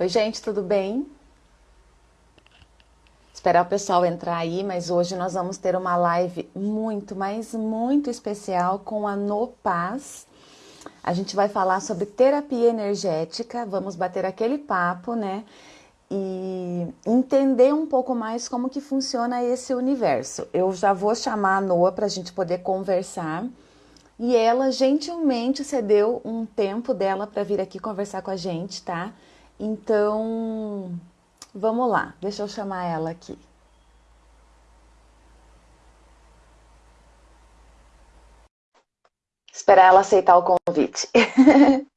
Oi, gente, tudo bem? Esperar o pessoal entrar aí, mas hoje nós vamos ter uma live muito, mas muito especial com a No Paz. A gente vai falar sobre terapia energética, vamos bater aquele papo, né? E entender um pouco mais como que funciona esse universo. Eu já vou chamar a Noa para a gente poder conversar. E ela gentilmente cedeu um tempo dela para vir aqui conversar com a gente, tá? Então, vamos lá, deixa eu chamar ela aqui. Esperar ela aceitar o convite.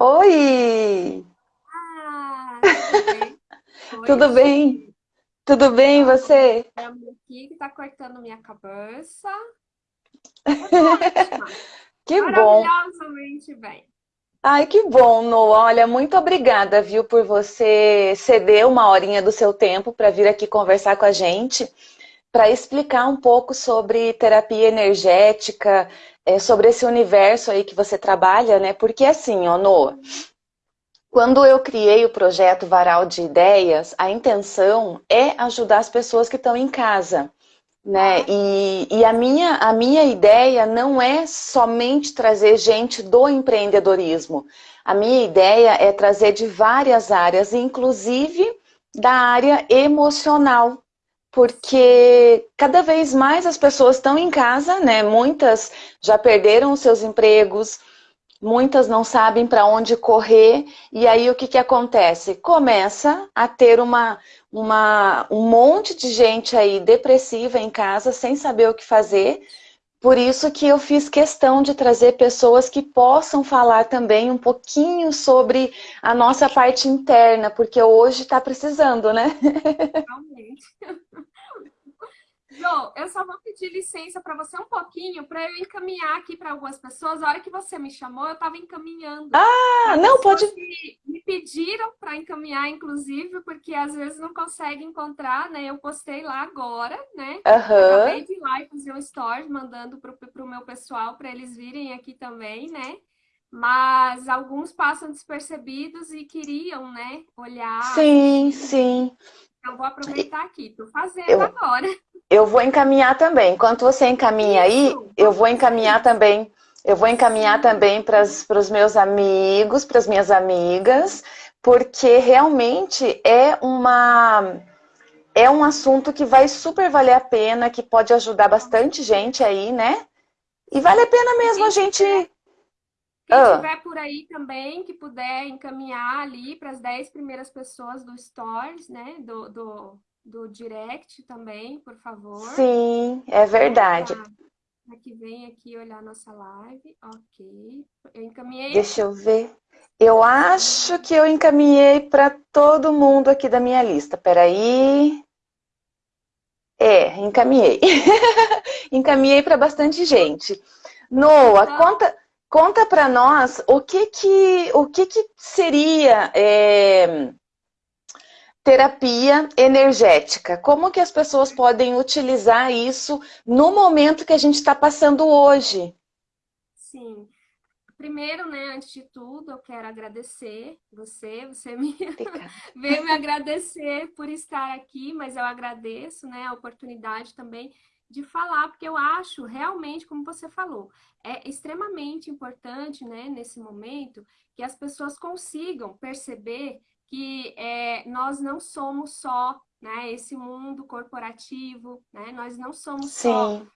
Oi! Ah, tudo bem? Tudo bem? Tudo bem, você? aqui que tá cortando minha cabeça. Que bom. Maravilhosamente bem. Ai, que bom, Noah. Olha, muito obrigada, viu, por você ceder uma horinha do seu tempo para vir aqui conversar com a gente, para explicar um pouco sobre terapia energética, é, sobre esse universo aí que você trabalha, né? Porque assim, ó, Noah, quando eu criei o projeto Varal de Ideias, a intenção é ajudar as pessoas que estão em casa né? E, e, a, minha, a minha ideia não é somente trazer gente do empreendedorismo. A minha ideia é trazer de várias áreas, inclusive da área emocional. Porque cada vez mais as pessoas estão em casa, né? Muitas já perderam os seus empregos, muitas não sabem para onde correr, e aí o que, que acontece? Começa a ter uma, uma, um monte de gente aí depressiva em casa, sem saber o que fazer, por isso que eu fiz questão de trazer pessoas que possam falar também um pouquinho sobre a nossa parte interna, porque hoje está precisando, né? Realmente. Jô, eu só vou pedir licença para você um pouquinho para eu encaminhar aqui para algumas pessoas. A hora que você me chamou, eu estava encaminhando. Ah, não, pode... Me pediram para encaminhar, inclusive, porque às vezes não consegue encontrar, né? Eu postei lá agora, né? Uhum. Acabei de ir lá e fazer um story mandando para o meu pessoal para eles virem aqui também, né? Mas alguns passam despercebidos e queriam, né, olhar. Sim, sim. Então, vou aproveitar aqui, estou fazendo eu, agora. Eu vou encaminhar também. Enquanto você encaminha aí, eu vou encaminhar também. Eu vou encaminhar também para os meus amigos, para as minhas amigas, porque realmente é uma é um assunto que vai super valer a pena, que pode ajudar bastante gente aí, né? E vale a pena mesmo a gente quem ah. tiver por aí também, que puder encaminhar ali para as 10 primeiras pessoas do Stories, né? Do, do, do Direct também, por favor. Sim, é verdade. Para que vem aqui olhar nossa live. Ok. Eu encaminhei. Deixa eu ver. Eu acho que eu encaminhei para todo mundo aqui da minha lista. Peraí. É, encaminhei. encaminhei para bastante gente. Noah, então... conta Conta para nós o que que, o que, que seria é, terapia energética. Como que as pessoas podem utilizar isso no momento que a gente está passando hoje? Sim. Primeiro, né, antes de tudo, eu quero agradecer você, você me veio me agradecer por estar aqui, mas eu agradeço, né, a oportunidade também de falar, porque eu acho realmente, como você falou, é extremamente importante, né, nesse momento, que as pessoas consigam perceber que é, nós não somos só né, esse mundo corporativo, né, nós não somos Sim. só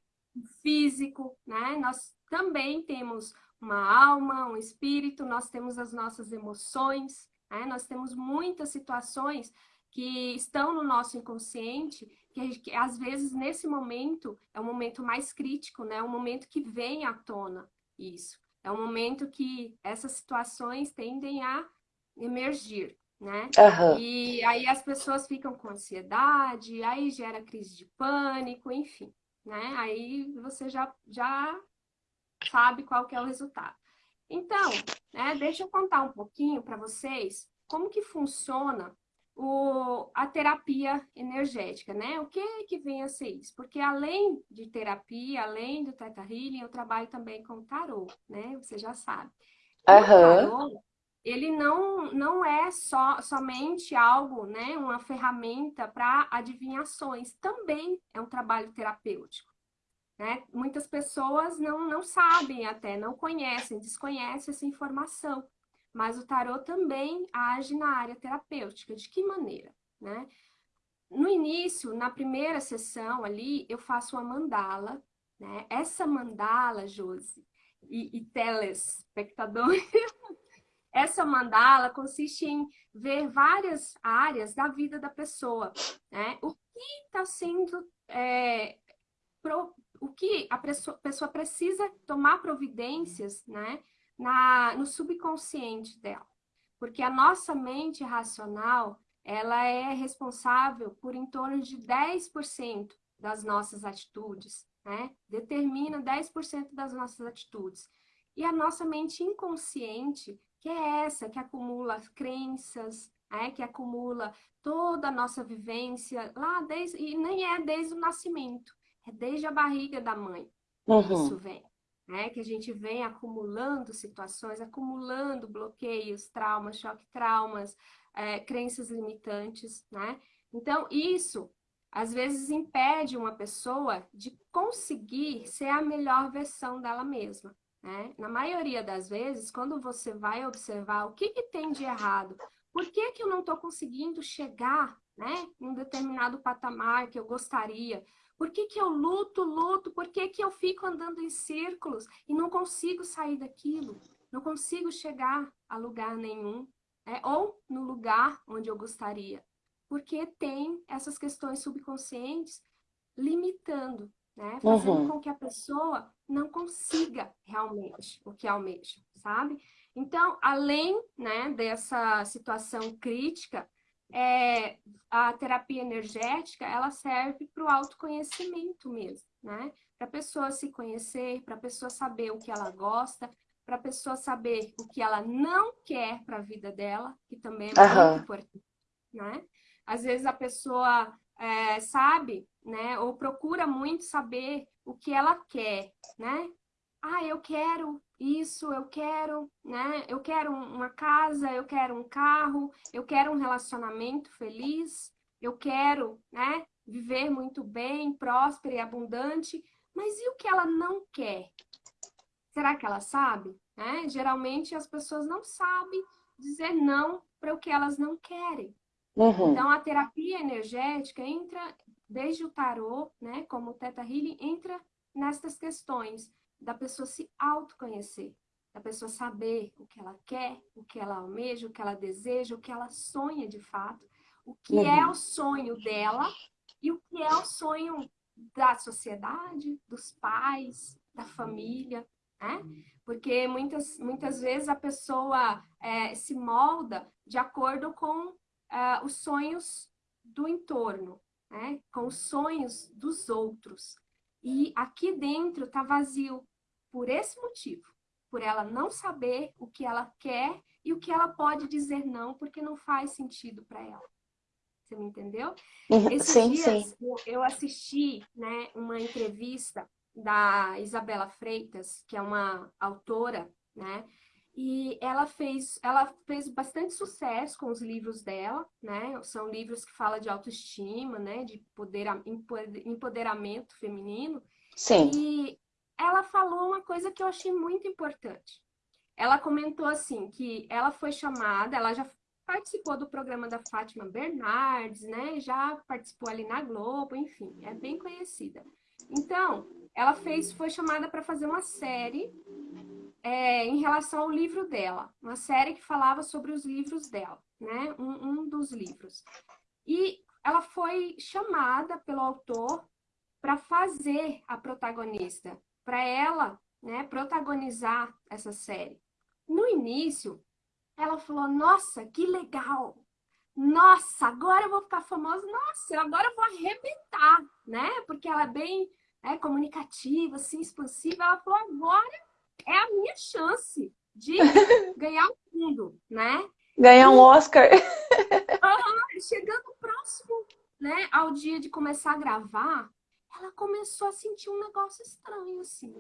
físico, né, nós também temos uma alma, um espírito, nós temos as nossas emoções, né, nós temos muitas situações que estão no nosso inconsciente, que, que às vezes nesse momento é um momento mais crítico, né? É um momento que vem à tona isso. É um momento que essas situações tendem a emergir, né? Uhum. E aí as pessoas ficam com ansiedade, aí gera crise de pânico, enfim, né? Aí você já, já sabe qual que é o resultado. Então, né, deixa eu contar um pouquinho para vocês como que funciona o, a terapia energética, né? O que que vem a ser isso? Porque além de terapia, além do Theta Healing, eu trabalho também com tarô, né? Você já sabe. Uhum. O tarô, ele não, não é só, somente algo, né? Uma ferramenta para adivinhações. Também é um trabalho terapêutico. Né? Muitas pessoas não, não sabem até, não conhecem, desconhecem essa informação. Mas o tarô também age na área terapêutica. De que maneira? Né? No início, na primeira sessão ali, eu faço uma mandala. Né? Essa mandala, Josi e, e telespectadores, essa mandala consiste em ver várias áreas da vida da pessoa. Né? O que está sendo... É, pro, o que a pessoa, pessoa precisa tomar providências, né? na, no subconsciente dela. Porque a nossa mente racional, ela é responsável por em torno de 10% das nossas atitudes, né? Determina 10% das nossas atitudes. E a nossa mente inconsciente, que é essa que acumula crenças, é, que acumula toda a nossa vivência lá desde e nem é desde o nascimento, é desde a barriga da mãe. Uhum. Isso vem né? Que a gente vem acumulando situações, acumulando bloqueios, traumas, choque traumas, é, crenças limitantes, né? Então, isso às vezes impede uma pessoa de conseguir ser a melhor versão dela mesma. Né? Na maioria das vezes, quando você vai observar o que, que tem de errado, por que, que eu não estou conseguindo chegar né, em um determinado patamar que eu gostaria, por que, que eu luto, luto? Por que, que eu fico andando em círculos e não consigo sair daquilo? Não consigo chegar a lugar nenhum, né? ou no lugar onde eu gostaria. Porque tem essas questões subconscientes limitando, né? fazendo uhum. com que a pessoa não consiga realmente o que almeja, sabe? Então, além né, dessa situação crítica, é, a terapia energética, ela serve para o autoconhecimento mesmo, né? Para a pessoa se conhecer, para a pessoa saber o que ela gosta, para a pessoa saber o que ela não quer para a vida dela, que também é muito uhum. importante, né? Às vezes a pessoa é, sabe, né? Ou procura muito saber o que ela quer, né? Ah, eu quero isso, eu quero, né? Eu quero uma casa, eu quero um carro, eu quero um relacionamento feliz, eu quero, né? Viver muito bem, próspera e abundante. Mas e o que ela não quer? Será que ela sabe? Né? Geralmente as pessoas não sabem dizer não para o que elas não querem. Uhum. Então a terapia energética entra desde o tarô, né? Como o Teta Healing entra nestas questões da pessoa se autoconhecer, da pessoa saber o que ela quer, o que ela almeja, o que ela deseja, o que ela sonha de fato, o que uhum. é o sonho dela e o que é o sonho da sociedade, dos pais, da família, né? Porque muitas, muitas vezes a pessoa é, se molda de acordo com é, os sonhos do entorno, né? com os sonhos dos outros. E aqui dentro está vazio, por esse motivo, por ela não saber o que ela quer e o que ela pode dizer não, porque não faz sentido para ela. Você me entendeu? Uhum. Esses sim, dias sim. eu assisti né, uma entrevista da Isabela Freitas, que é uma autora, né? E ela fez, ela fez bastante sucesso com os livros dela, né? São livros que falam de autoestima, né? De poder, empoderamento feminino. Sim. E ela falou uma coisa que eu achei muito importante. Ela comentou assim, que ela foi chamada, ela já participou do programa da Fátima Bernardes, né? Já participou ali na Globo, enfim, é bem conhecida. Então, ela fez, foi chamada para fazer uma série é, em relação ao livro dela, uma série que falava sobre os livros dela, né? Um, um dos livros. E ela foi chamada pelo autor para fazer a protagonista para ela né, protagonizar essa série. No início, ela falou, nossa, que legal! Nossa, agora eu vou ficar famosa, nossa, agora eu vou arrebentar, né? Porque ela é bem é, comunicativa, assim, expansiva. Ela falou, agora é a minha chance de ganhar o mundo, né? Ganhar um Oscar. chegando próximo, né, ao dia de começar a gravar, ela começou a sentir um negócio estranho, assim.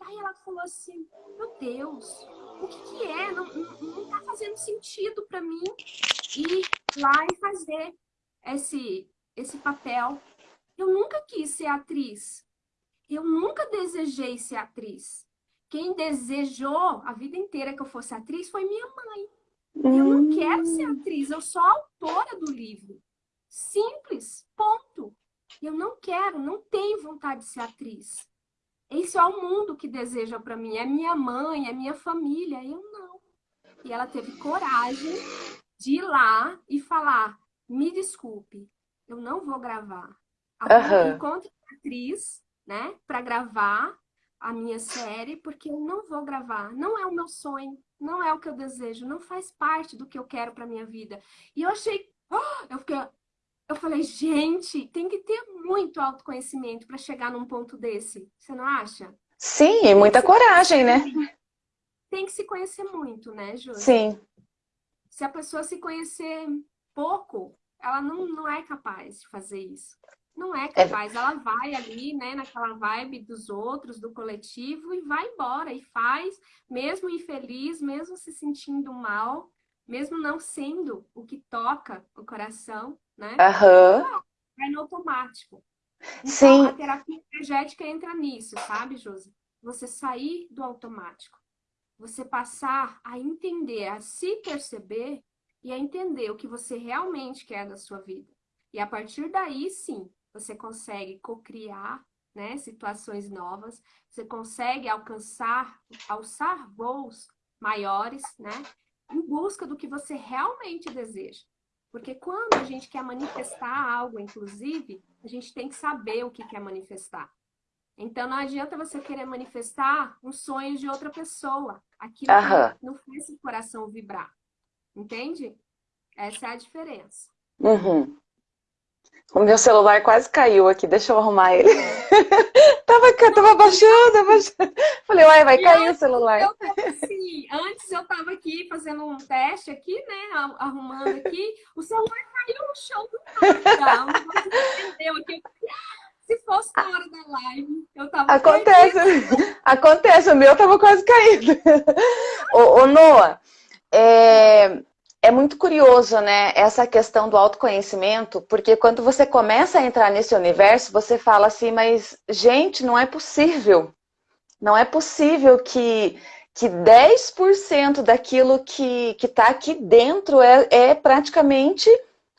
Aí ela falou assim, meu Deus, o que que é? Não, não, não tá fazendo sentido para mim ir lá e fazer esse, esse papel. Eu nunca quis ser atriz. Eu nunca desejei ser atriz. Quem desejou a vida inteira que eu fosse atriz foi minha mãe. Eu não quero ser hum. atriz, eu sou autora do livro. Simples, ponto. Eu não quero, não tenho vontade de ser atriz. Esse é o mundo que deseja para mim. É minha mãe, é minha família. Eu não. E ela teve coragem de ir lá e falar: me desculpe, eu não vou gravar. Uhum. Encontre uma atriz, né, para gravar a minha série, porque eu não vou gravar. Não é o meu sonho, não é o que eu desejo, não faz parte do que eu quero para minha vida. E eu achei, oh! eu fiquei, eu falei, gente, tem que ter muito autoconhecimento para chegar num ponto desse. Você não acha? Sim, e muita coragem, né? Tem que se conhecer muito, né, Júlia? Sim. Se a pessoa se conhecer pouco, ela não, não é capaz de fazer isso. Não é, é capaz. É... Ela vai ali, né, naquela vibe dos outros, do coletivo, e vai embora e faz, mesmo infeliz, mesmo se sentindo mal, mesmo não sendo o que toca o coração, né? Uhum. Vai no automático. Então, Sim. a terapia energética entra nisso, sabe, Josi? Você sair do automático. Você passar a entender, a se perceber e a entender o que você realmente quer da sua vida. E a partir daí, sim, você consegue cocriar né, situações novas, você consegue alcançar, alçar voos maiores, né, em busca do que você realmente deseja. Porque quando a gente quer manifestar algo, inclusive, a gente tem que saber o que quer manifestar. Então, não adianta você querer manifestar um sonho de outra pessoa. Aquilo uhum. que não faz seu coração vibrar. Entende? Essa é a diferença. Uhum. O meu celular quase caiu aqui, deixa eu arrumar ele. tava, tava baixando, abaixando. Falei, uai, vai cair o celular. Eu assim, antes eu tava aqui fazendo um teste aqui, né, arrumando aqui, o celular caiu no chão do nada. entendeu aqui. Se fosse na hora da live, eu tava Acontece, acontece, o meu tava quase caindo. ô, ô Noah, é, é muito curioso, né, essa questão do autoconhecimento, porque quando você começa a entrar nesse universo, você fala assim, mas, gente, não é possível. Não é possível que, que 10% daquilo que está aqui dentro é, é praticamente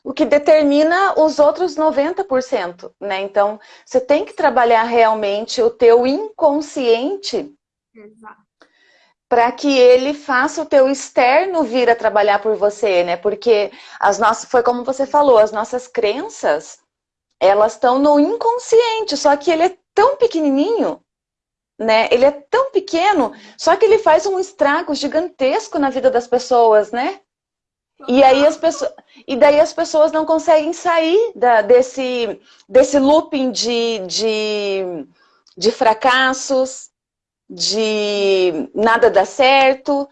o que determina os outros 90%, né? Então, você tem que trabalhar realmente o teu inconsciente Exato para que ele faça o teu externo vir a trabalhar por você, né? Porque as nossas, foi como você falou, as nossas crenças, elas estão no inconsciente, só que ele é tão pequenininho, né? Ele é tão pequeno, só que ele faz um estrago gigantesco na vida das pessoas, né? E aí as pessoas, e daí as pessoas não conseguem sair da, desse, desse looping de, de, de fracassos, de nada dá certo,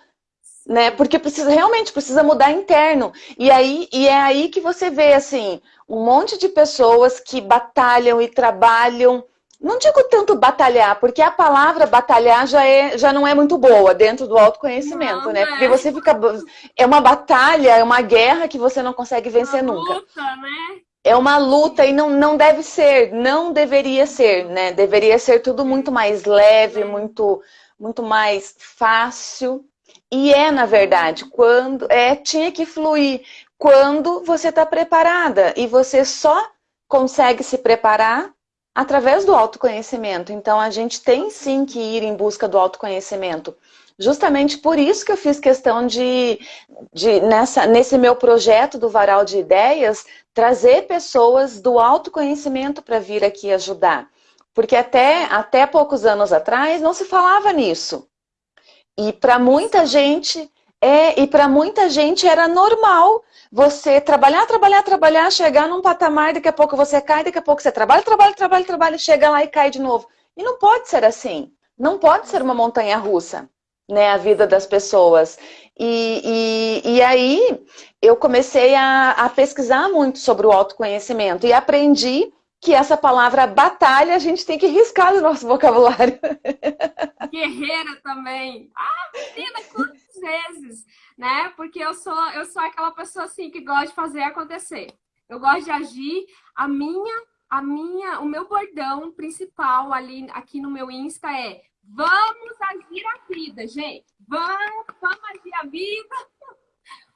né? Porque precisa realmente precisa mudar interno. E aí e é aí que você vê assim, um monte de pessoas que batalham e trabalham não digo tanto batalhar, porque a palavra batalhar já, é, já não é muito boa dentro do autoconhecimento, não, né? Porque é. você fica. É uma batalha, é uma guerra que você não consegue vencer uma nunca. Luta, né? É uma luta e não, não deve ser, não deveria ser, né? Deveria ser tudo muito mais leve, muito, muito mais fácil. E é, na verdade, quando é tinha que fluir quando você está preparada. E você só consegue se preparar através do autoconhecimento. Então, a gente tem sim que ir em busca do autoconhecimento. Justamente por isso que eu fiz questão de, de nessa, nesse meu projeto do Varal de Ideias, trazer pessoas do autoconhecimento para vir aqui ajudar. Porque até, até poucos anos atrás não se falava nisso. E para muita gente, é, e para muita gente era normal você trabalhar, trabalhar, trabalhar, chegar num patamar, daqui a pouco você cai, daqui a pouco você trabalha, trabalha, trabalha, trabalha, chega lá e cai de novo. E não pode ser assim. Não pode ser uma montanha russa né, a vida das pessoas. E, e, e aí eu comecei a, a pesquisar muito sobre o autoconhecimento e aprendi que essa palavra batalha a gente tem que riscar do nosso vocabulário. Guerreira também. Ah, menina, quantas vezes, né? Porque eu sou, eu sou aquela pessoa assim que gosta de fazer acontecer. Eu gosto de agir. A minha, a minha, o meu bordão principal ali aqui no meu Insta é vamos agir a vida, gente. Vamos, vamos agir a vida.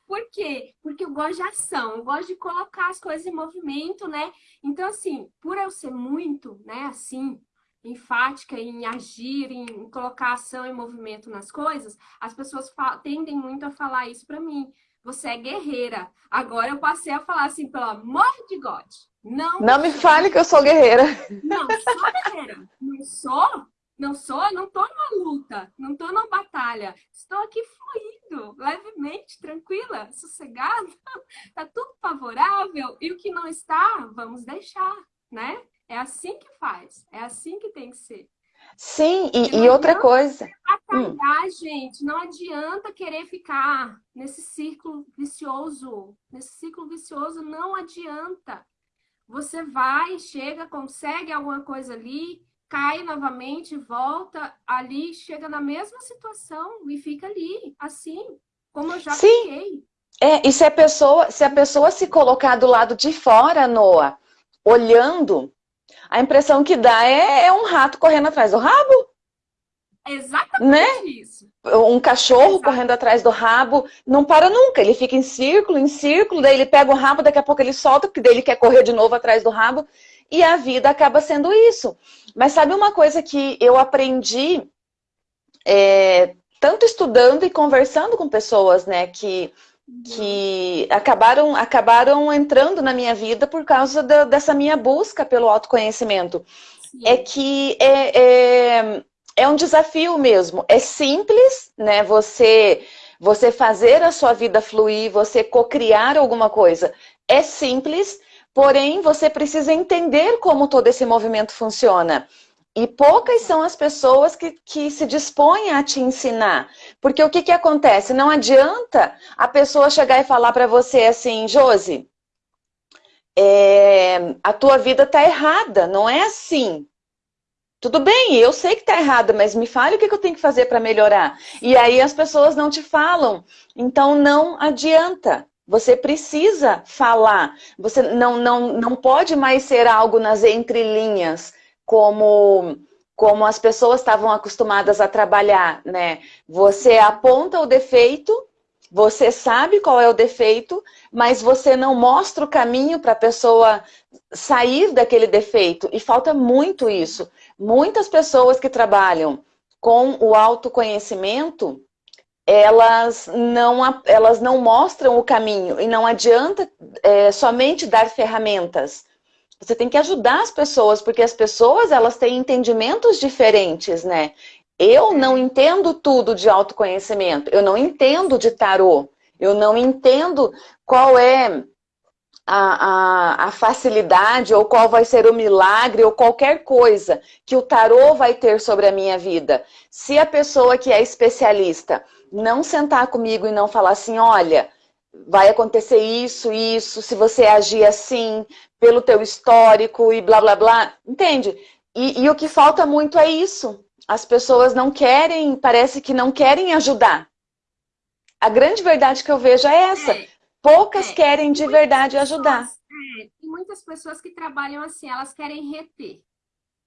Por quê? Porque eu gosto de ação, eu gosto de colocar as coisas em movimento, né? Então, assim, por eu ser muito, né, assim, enfática em agir, em colocar ação e movimento nas coisas, as pessoas tendem muito a falar isso para mim. Você é guerreira. Agora eu passei a falar assim, pelo amor de God. Não, não me fale que eu sou guerreira. Não, sou guerreira. Não sou? Não sou, não estou numa luta, não estou numa batalha. Estou aqui fluindo, levemente, tranquila, sossegada. Está tudo favorável. E o que não está, vamos deixar, né? É assim que faz, é assim que tem que ser. Sim, e, e outra coisa. Batalhar, hum. gente, não adianta querer ficar nesse círculo vicioso. Nesse ciclo vicioso não adianta. Você vai, chega, consegue alguma coisa ali, cai novamente, volta ali, chega na mesma situação e fica ali, assim, como eu já Sim. fiquei. É, e se a pessoa se a pessoa se colocar do lado de fora, Noah, olhando, a impressão que dá é, é um rato correndo atrás do rabo. Exatamente né? isso. Um cachorro Exato. correndo atrás do rabo, não para nunca. Ele fica em círculo, em círculo, daí ele pega o rabo, daqui a pouco ele solta, porque daí ele quer correr de novo atrás do rabo. E a vida acaba sendo isso. Mas sabe uma coisa que eu aprendi, é, tanto estudando e conversando com pessoas, né, que, que acabaram, acabaram entrando na minha vida por causa da, dessa minha busca pelo autoconhecimento. Sim. É que é, é, é um desafio mesmo. É simples, né, você você fazer a sua vida fluir, você cocriar alguma coisa. É simples, Porém, você precisa entender como todo esse movimento funciona. E poucas são as pessoas que, que se dispõem a te ensinar. Porque o que, que acontece? Não adianta a pessoa chegar e falar para você assim, Josi, é, a tua vida está errada, não é assim. Tudo bem, eu sei que está errada, mas me fale o que, que eu tenho que fazer para melhorar. E aí as pessoas não te falam. Então não adianta. Você precisa falar. Você não, não, não pode mais ser algo nas entrelinhas, como, como as pessoas estavam acostumadas a trabalhar, né? Você aponta o defeito, você sabe qual é o defeito, mas você não mostra o caminho para a pessoa sair daquele defeito. E falta muito isso. Muitas pessoas que trabalham com o autoconhecimento elas não, elas não mostram o caminho e não adianta é, somente dar ferramentas. Você tem que ajudar as pessoas, porque as pessoas elas têm entendimentos diferentes, né? Eu não entendo tudo de autoconhecimento, eu não entendo de tarô, eu não entendo qual é a, a, a, facilidade ou qual vai ser o milagre ou qualquer coisa que o tarô vai ter sobre a minha vida. Se a pessoa que é especialista não sentar comigo e não falar assim, olha, vai acontecer isso, isso, se você agir assim, pelo teu histórico e blá blá blá, entende? E, e o que falta muito é isso. As pessoas não querem, parece que não querem ajudar. A grande verdade que eu vejo é essa. Poucas é, querem de verdade pessoas, ajudar. É, tem muitas pessoas que trabalham assim, elas querem reter,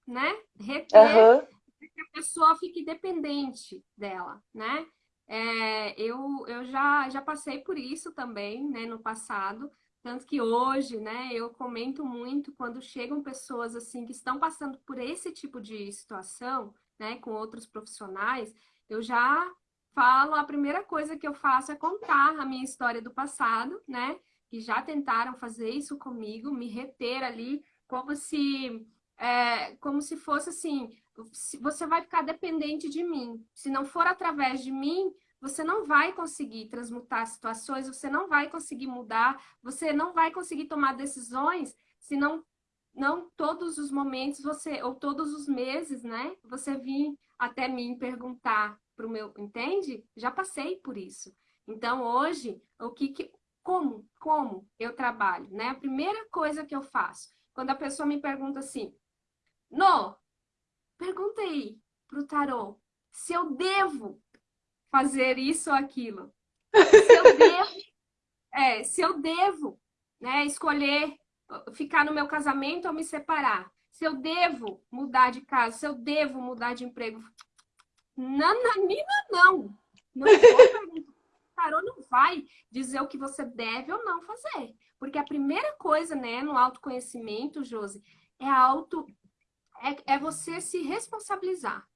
né? Reter uhum. que a pessoa fique dependente dela, né? É, eu eu já, já passei por isso também, né, no passado, tanto que hoje, né, eu comento muito quando chegam pessoas assim que estão passando por esse tipo de situação, né, com outros profissionais, eu já falo, a primeira coisa que eu faço é contar a minha história do passado, né, que já tentaram fazer isso comigo, me reter ali, como se, é, como se fosse assim, você vai ficar dependente de mim. Se não for através de mim, você não vai conseguir transmutar situações, você não vai conseguir mudar, você não vai conseguir tomar decisões se não, não todos os momentos você, ou todos os meses, né? Você vir até mim perguntar para o meu, entende? Já passei por isso. Então, hoje, o que, que como, como eu trabalho, né? A primeira coisa que eu faço, quando a pessoa me pergunta assim, No, pergunta aí pro tarô se eu devo fazer isso ou aquilo. Se eu devo, é, se eu devo né, escolher ficar no meu casamento ou me separar. Se eu devo mudar de casa, se eu devo mudar de emprego. Nananina, não. Não vou perguntar. O tarô não vai dizer o que você deve ou não fazer. Porque a primeira coisa, né, no autoconhecimento, Josi, é auto é, é você se responsabilizar,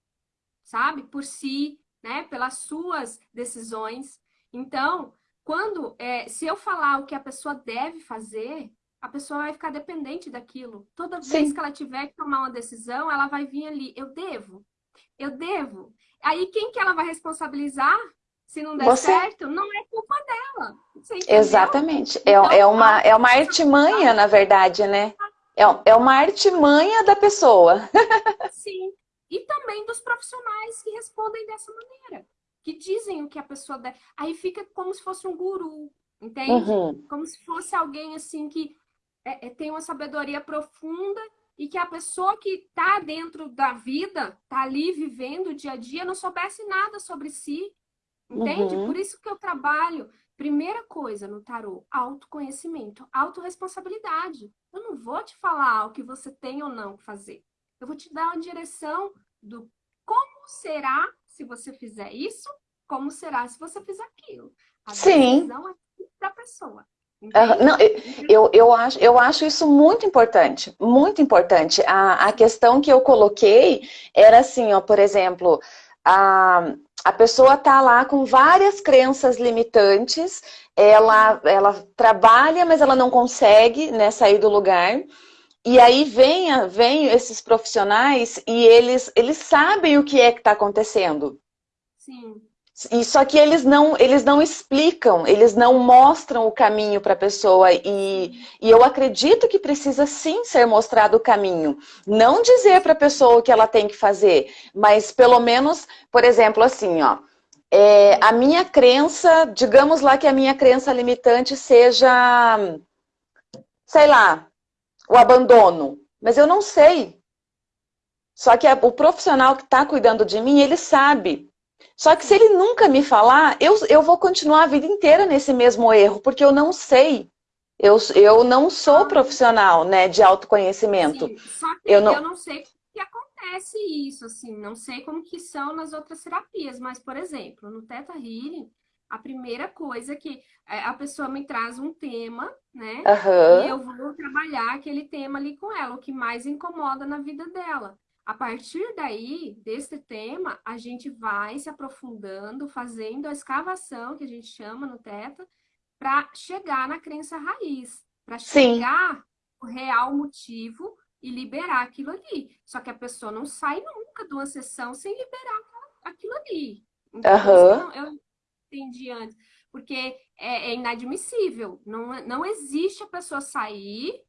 sabe? Por si, né? Pelas suas decisões. Então, quando é, se eu falar o que a pessoa deve fazer, a pessoa vai ficar dependente daquilo. Toda Sim. vez que ela tiver que tomar uma decisão, ela vai vir ali, eu devo, eu devo. Aí quem que ela vai responsabilizar? Se não der Você... certo, não é culpa dela. Exatamente. É, então, é, uma, é uma artimanha, na verdade, né? É, é uma artimanha da pessoa. Sim. E também dos profissionais que respondem dessa maneira. Que dizem o que a pessoa deve. Aí fica como se fosse um guru, entende? Uhum. Como se fosse alguém assim que é, é, tem uma sabedoria profunda e que a pessoa que está dentro da vida, está ali vivendo o dia a dia, não soubesse nada sobre si. Entende? Uhum. Por isso que eu trabalho. Primeira coisa no tarô, autoconhecimento, autorresponsabilidade. Eu não vou te falar o que você tem ou não fazer. Eu vou te dar uma direção do como será se você fizer isso, como será se você fizer aquilo. A Sim. decisão é da pessoa. Não, eu, eu, acho, eu acho isso muito importante, muito importante. A, a questão que eu coloquei era assim, ó, por exemplo, a, a pessoa está lá com várias crenças limitantes, ela, ela trabalha, mas ela não consegue né, sair do lugar. E aí vem, vem esses profissionais e eles, eles sabem o que é que está acontecendo. Sim. E só que eles não, eles não explicam, eles não mostram o caminho para a pessoa. E, e eu acredito que precisa sim ser mostrado o caminho. Não dizer para a pessoa o que ela tem que fazer, mas pelo menos, por exemplo, assim, ó. É, a minha crença, digamos lá que a minha crença limitante seja, sei lá, o abandono. Mas eu não sei. Só que o profissional que está cuidando de mim, ele sabe. Só que se ele nunca me falar, eu, eu vou continuar a vida inteira nesse mesmo erro, porque eu não sei. Eu, eu não sou profissional né, de autoconhecimento. Sim, só que eu não, eu não sei que acontece isso, assim, não sei como que são nas outras terapias, mas, por exemplo, no Teta Healing, a primeira coisa que é, a pessoa me traz um tema, né? Uhum. E eu vou trabalhar aquele tema ali com ela, o que mais incomoda na vida dela. A partir daí, desse tema, a gente vai se aprofundando, fazendo a escavação, que a gente chama no Teta, para chegar na crença raiz, para chegar o real motivo e liberar aquilo ali. Só que a pessoa não sai nunca de uma sessão sem liberar aquilo ali. Então, uhum. eu entendi antes. Porque é, é inadmissível. Não, não existe a pessoa sair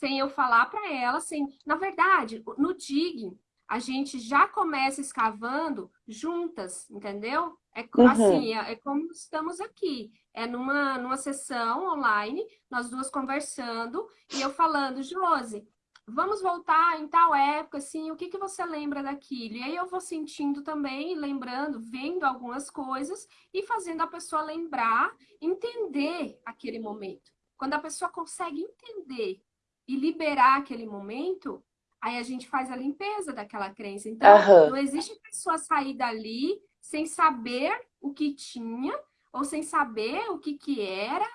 sem eu falar para ela, sem... Na verdade, no digging, a gente já começa escavando juntas, entendeu? É uhum. assim, é, é, como estamos aqui. É numa, numa sessão online, nós duas conversando, e eu falando, Josi, vamos voltar em tal época, assim, o que, que você lembra daquilo? E aí eu vou sentindo também, lembrando, vendo algumas coisas e fazendo a pessoa lembrar, entender aquele momento. Quando a pessoa consegue entender e liberar aquele momento, aí a gente faz a limpeza daquela crença. Então, uhum. não existe pessoa sair dali sem saber o que tinha ou sem saber o que, que era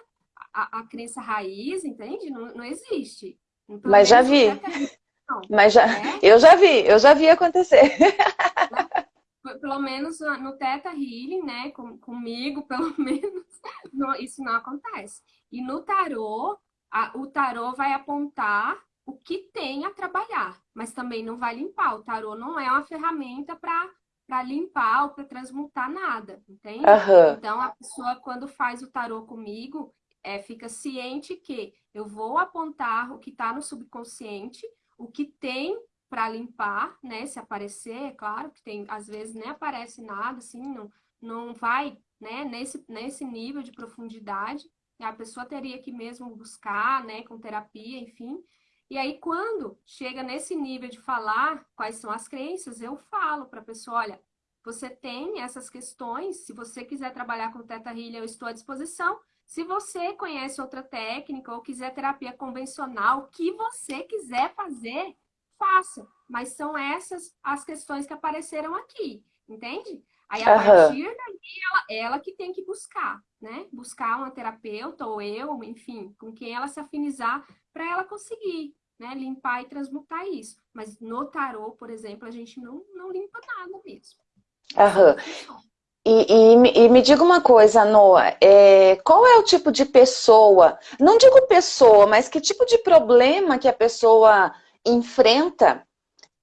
a, a crença raiz, entende? Não, não existe. Pelo Mas já vi. Não, Mas já, é? eu já vi, eu já vi acontecer. Pelo menos no Teta Healing, né, com, comigo, pelo menos, não, isso não acontece. E no tarô, a, o tarô vai apontar o que tem a trabalhar, mas também não vai limpar. O tarô não é uma ferramenta para limpar ou para transmutar nada, entende? Uhum. Então, a pessoa, quando faz o tarô comigo, é, fica ciente que eu vou apontar o que está no subconsciente, o que tem para limpar, né? Se aparecer, é claro que tem, às vezes nem aparece nada, assim, não, não vai né, nesse, nesse nível de profundidade, a pessoa teria que mesmo buscar, né, com terapia, enfim. E aí, quando chega nesse nível de falar quais são as crenças, eu falo para a pessoa, olha, você tem essas questões, se você quiser trabalhar com Teta Healing, eu estou à disposição. Se você conhece outra técnica ou quiser terapia convencional, o que você quiser fazer, faça. Mas são essas as questões que apareceram aqui, entende? Aí, a uhum. partir daí, ela, ela que tem que buscar, né? Buscar uma terapeuta ou eu, enfim, com quem ela se afinizar para ela conseguir, né? Limpar e transmutar isso. Mas no tarô, por exemplo, a gente não, não limpa nada mesmo. Aham. E, e, e, me diga uma coisa, Noah, é, qual é o tipo de pessoa, não digo pessoa, mas que tipo de problema que a pessoa enfrenta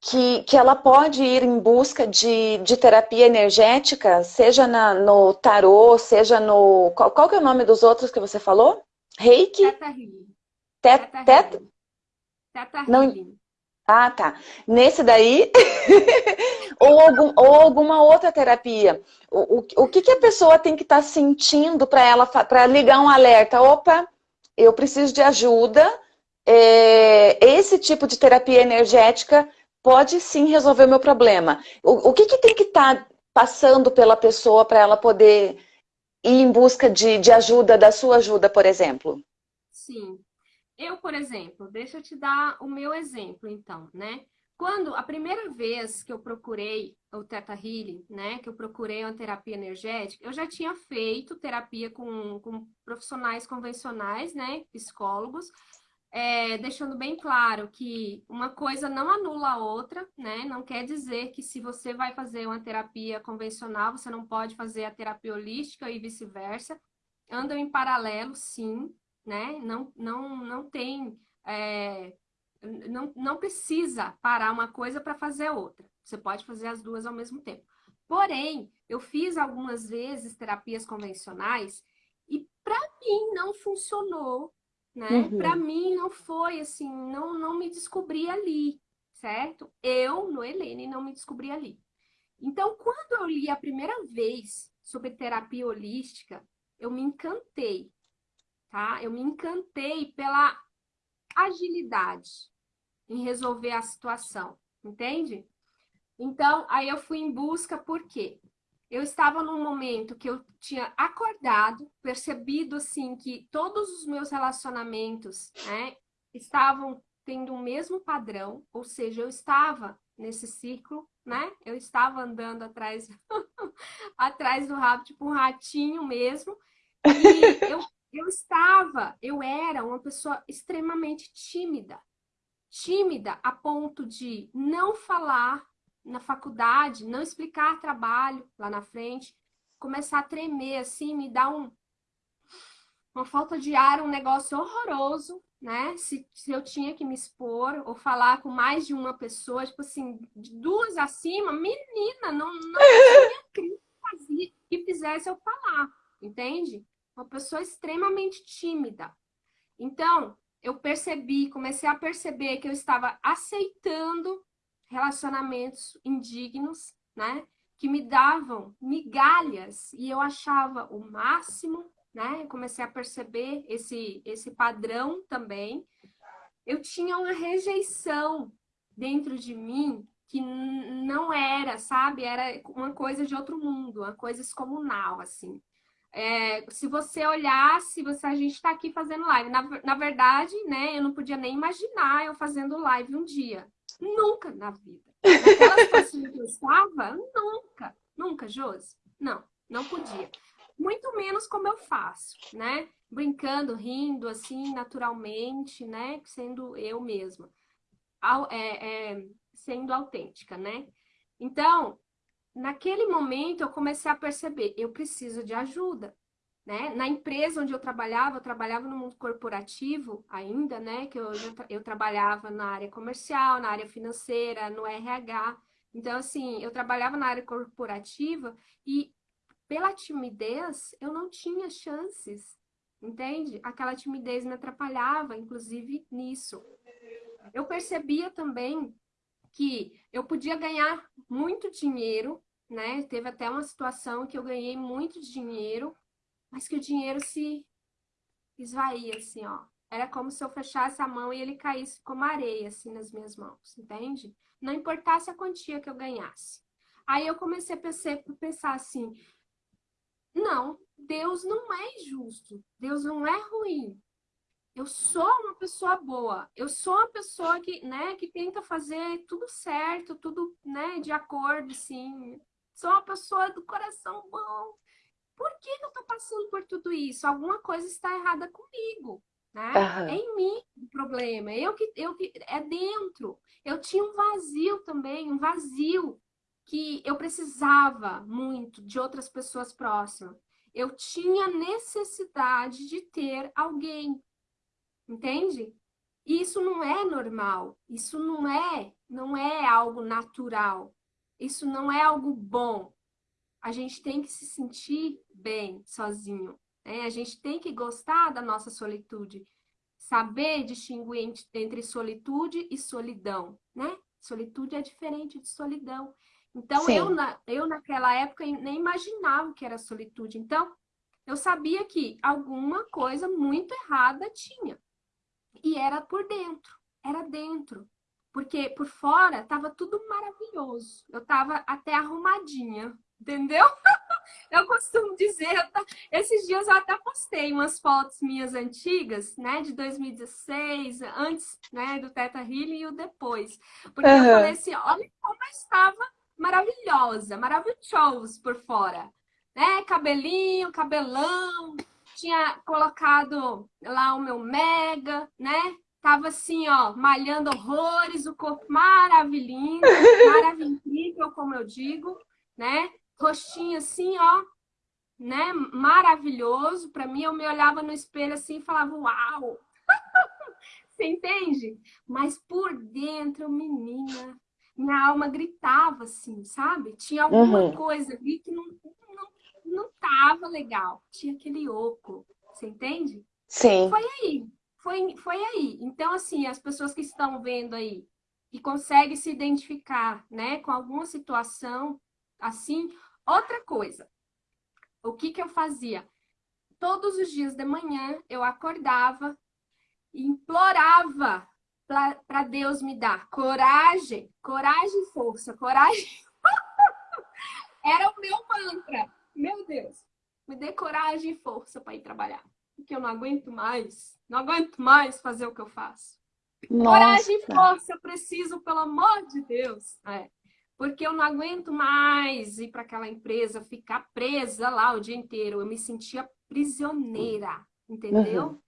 que, que ela pode ir em busca de, de terapia energética, seja na, no tarô, seja no... Qual, qual que é o nome dos outros que você falou? Reiki? Teta Healing. Teta, teta, teta Healing. Ah, tá. Nesse daí, ou, algum, ou alguma outra terapia. O, o, o que, que a pessoa tem que estar tá sentindo para ela para ligar um alerta? Opa, eu preciso de ajuda. É, esse tipo de terapia energética pode sim resolver o meu problema. O, o que, que tem que estar tá passando pela pessoa para ela poder ir em busca de, de ajuda, da sua ajuda, por exemplo? Sim. Eu, por exemplo, deixa eu te dar o meu exemplo, então, né? Quando a primeira vez que eu procurei o Teta Healing, né, que eu procurei uma terapia energética, eu já tinha feito terapia com, com profissionais convencionais, né, psicólogos, é, deixando bem claro que uma coisa não anula a outra, né? Não quer dizer que se você vai fazer uma terapia convencional, você não pode fazer a terapia holística e vice-versa. Andam em paralelo, sim, né? Não, não, não tem... É, não, não precisa parar uma coisa para fazer outra. Você pode fazer as duas ao mesmo tempo. Porém, eu fiz algumas vezes terapias convencionais e para mim não funcionou né? Uhum. Para mim não foi assim, não, não me descobri ali, certo? Eu, no Helene, não me descobri ali. Então, quando eu li a primeira vez sobre terapia holística, eu me encantei, tá? Eu me encantei pela agilidade em resolver a situação, entende? Então, aí eu fui em busca, por quê? Eu estava num momento que eu tinha acordado, percebido assim que todos os meus relacionamentos né, estavam tendo o mesmo padrão, ou seja, eu estava nesse círculo, né? Eu estava andando atrás, atrás do rabo, tipo um ratinho mesmo. E eu, eu estava, eu era uma pessoa extremamente tímida. Tímida a ponto de não falar na faculdade, não explicar trabalho lá na frente, começar a tremer, assim, me dá um, uma falta de ar, um negócio horroroso, né? Se, se eu tinha que me expor ou falar com mais de uma pessoa, tipo assim, de duas acima, menina, não, não tinha que fizesse eu falar, entende? Uma pessoa extremamente tímida. Então, eu percebi, comecei a perceber que eu estava aceitando relacionamentos indignos, né? Que me davam migalhas e eu achava o máximo, né? Eu comecei a perceber esse, esse padrão também. Eu tinha uma rejeição dentro de mim que não era, sabe? Era uma coisa de outro mundo, uma coisa excomunal, assim. É, se você olhasse, você, a gente está aqui fazendo live. Na, na verdade, né, eu não podia nem imaginar eu fazendo live um dia. Nunca na vida. Que eu estava, nunca. Nunca, Josi? Não, não podia. Muito menos como eu faço, né? Brincando, rindo, assim, naturalmente, né? Sendo eu mesma. É, é, sendo autêntica, né? Então, naquele momento eu comecei a perceber, eu preciso de ajuda. Né? Na empresa onde eu trabalhava, eu trabalhava no mundo corporativo ainda, né? Que eu, eu trabalhava na área comercial, na área financeira, no RH. Então, assim, eu trabalhava na área corporativa e pela timidez eu não tinha chances, entende? Aquela timidez me atrapalhava, inclusive, nisso. Eu percebia também que eu podia ganhar muito dinheiro né? Teve até uma situação que eu ganhei muito dinheiro, mas que o dinheiro se esvaía, assim, ó. Era como se eu fechasse a mão e ele caísse como areia, assim, nas minhas mãos, entende? Não importasse a quantia que eu ganhasse. Aí eu comecei a pensar assim, não, Deus não é injusto, Deus não é ruim. Eu sou uma pessoa boa, eu sou uma pessoa que, né, que tenta fazer tudo certo, tudo, né, de acordo, sim. Sou uma pessoa do coração bom. Por que eu tô passando por tudo isso? Alguma coisa está errada comigo né? Uhum. É em mim o problema, eu que, eu que, é dentro. Eu tinha um vazio também, um vazio que eu precisava muito de outras pessoas próximas. Eu tinha necessidade de ter alguém, entende? E isso não é normal, isso não é, não é algo natural, isso não é algo bom. A gente tem que se sentir bem sozinho. Né? A gente tem que gostar da nossa solitude, saber distinguir entre solitude e solidão, né? Solitude é diferente de solidão. Então, eu, na, eu naquela época nem imaginava que era solitude. Então, eu sabia que alguma coisa muito errada tinha. E era por dentro, era dentro. Porque por fora estava tudo maravilhoso. Eu estava até arrumadinha, entendeu? eu costumo dizer, eu esses dias eu até postei umas fotos minhas antigas, né, de 2016, antes, né, do Teta Healing e o depois. Porque uhum. eu falei assim, olha como eu estava maravilhosa, maravilhosa por fora, né, cabelinho, cabelão, tinha colocado lá o meu mega, né, tava assim, ó, malhando horrores, o corpo maravilhoso, maravilhoso, como eu digo, né? Rostinho assim, ó, né? Maravilhoso. Para mim, eu me olhava no espelho assim e falava, uau! Você entende? Mas por dentro, menina, minha alma gritava assim, sabe? Tinha alguma uhum. coisa ali que não, não, não tava legal. Tinha aquele oco, você entende? Sim. Foi aí, foi, foi aí. Então, assim, as pessoas que estão vendo aí e conseguem se identificar, né, com alguma situação assim, Outra coisa, o que, que eu fazia? Todos os dias de manhã eu acordava e implorava para Deus me dar coragem, coragem e força, coragem. Era o meu mantra. Meu Deus, me dê coragem e força para ir trabalhar. Porque eu não aguento mais, não aguento mais fazer o que eu faço. Nossa. Coragem e força, eu preciso, pelo amor de Deus. É porque eu não aguento mais ir para aquela empresa, ficar presa lá o dia inteiro. Eu me sentia prisioneira, entendeu? Uhum.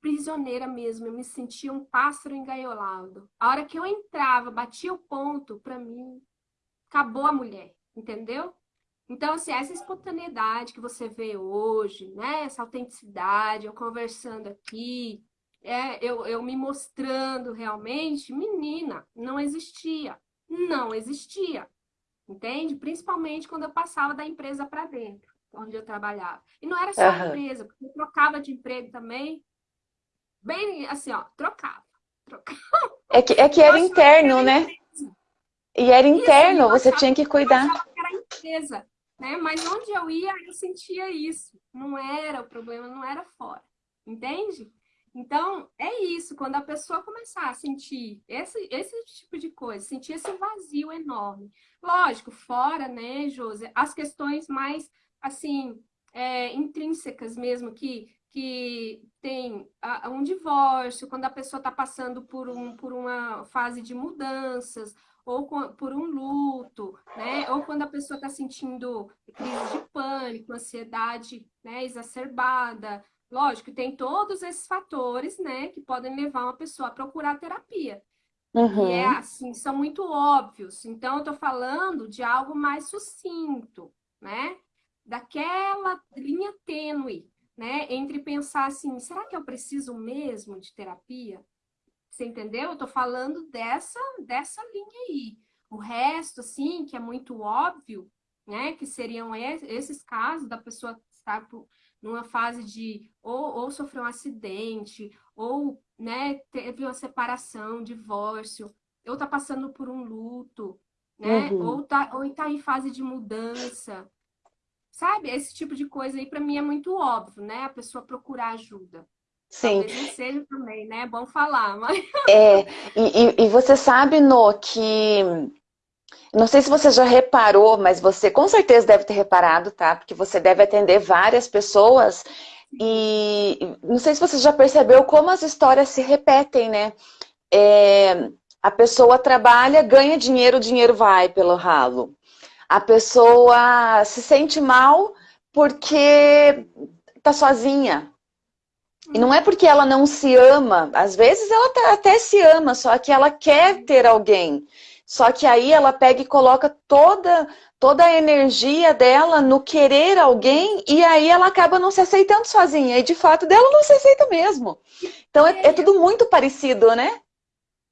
Prisioneira mesmo, eu me sentia um pássaro engaiolado. A hora que eu entrava, batia o ponto, para mim, acabou a mulher, entendeu? Então, assim, essa espontaneidade que você vê hoje, né? Essa autenticidade, eu conversando aqui, é, eu, eu me mostrando realmente, menina, não existia não existia, entende? Principalmente quando eu passava da empresa para dentro, onde eu trabalhava. E não era só uhum. a empresa, porque eu trocava de emprego também, bem assim, ó, trocava. trocava. É que, é que era interno, né? E era interno, isso, você tinha que cuidar. Que era empresa, né? Mas onde eu ia, eu sentia isso. Não era o problema, não era fora. Entende? Então, é isso, quando a pessoa começar a sentir esse, esse tipo de coisa, sentir esse vazio enorme. Lógico, fora, né, José, as questões mais, assim, é, intrínsecas mesmo, que, que tem a, um divórcio, quando a pessoa está passando por, um, por uma fase de mudanças, ou com, por um luto, né? Ou quando a pessoa está sentindo crise de pânico, ansiedade né, exacerbada, Lógico, tem todos esses fatores, né, que podem levar uma pessoa a procurar terapia. Uhum. E é assim, são muito óbvios. Então, eu tô falando de algo mais sucinto, né? Daquela linha tênue, né? Entre pensar assim, será que eu preciso mesmo de terapia? Você entendeu? Eu tô falando dessa, dessa linha aí. O resto, assim, que é muito óbvio, né? Que seriam esses casos da pessoa estar numa fase de ou, ou sofreu um acidente, ou né, teve uma separação, divórcio, ou está passando por um luto, né? Uhum. Ou, tá, ou tá em fase de mudança. Sabe? Esse tipo de coisa aí para mim é muito óbvio, né? A pessoa procurar ajuda. Sim. Talvez seja também, né? É bom falar, mas... É, e, e você sabe, No, que... Não sei se você já reparou, mas você com certeza deve ter reparado, tá? Porque você deve atender várias pessoas e não sei se você já percebeu como as histórias se repetem, né? É, a pessoa trabalha, ganha dinheiro, o dinheiro vai pelo ralo. A pessoa se sente mal porque tá sozinha. E não é porque ela não se ama, às vezes ela tá, até se ama, só que ela quer ter alguém. Só que aí ela pega e coloca toda, toda a energia dela no querer alguém e aí ela acaba não se aceitando sozinha. E de fato dela não se aceita mesmo. Então é, é tudo muito parecido, né?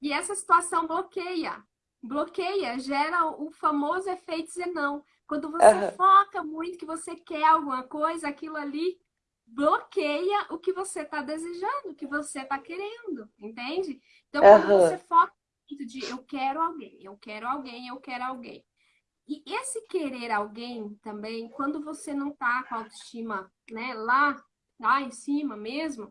E essa situação bloqueia. Bloqueia, gera o famoso efeito zenão. Quando você uhum. foca muito que você quer alguma coisa, aquilo ali bloqueia o que você está desejando, o que você está querendo, entende? Então, quando uhum. você foca de eu quero alguém, eu quero alguém, eu quero alguém. E esse querer alguém também, quando você não tá com a autoestima né, lá, lá em cima mesmo,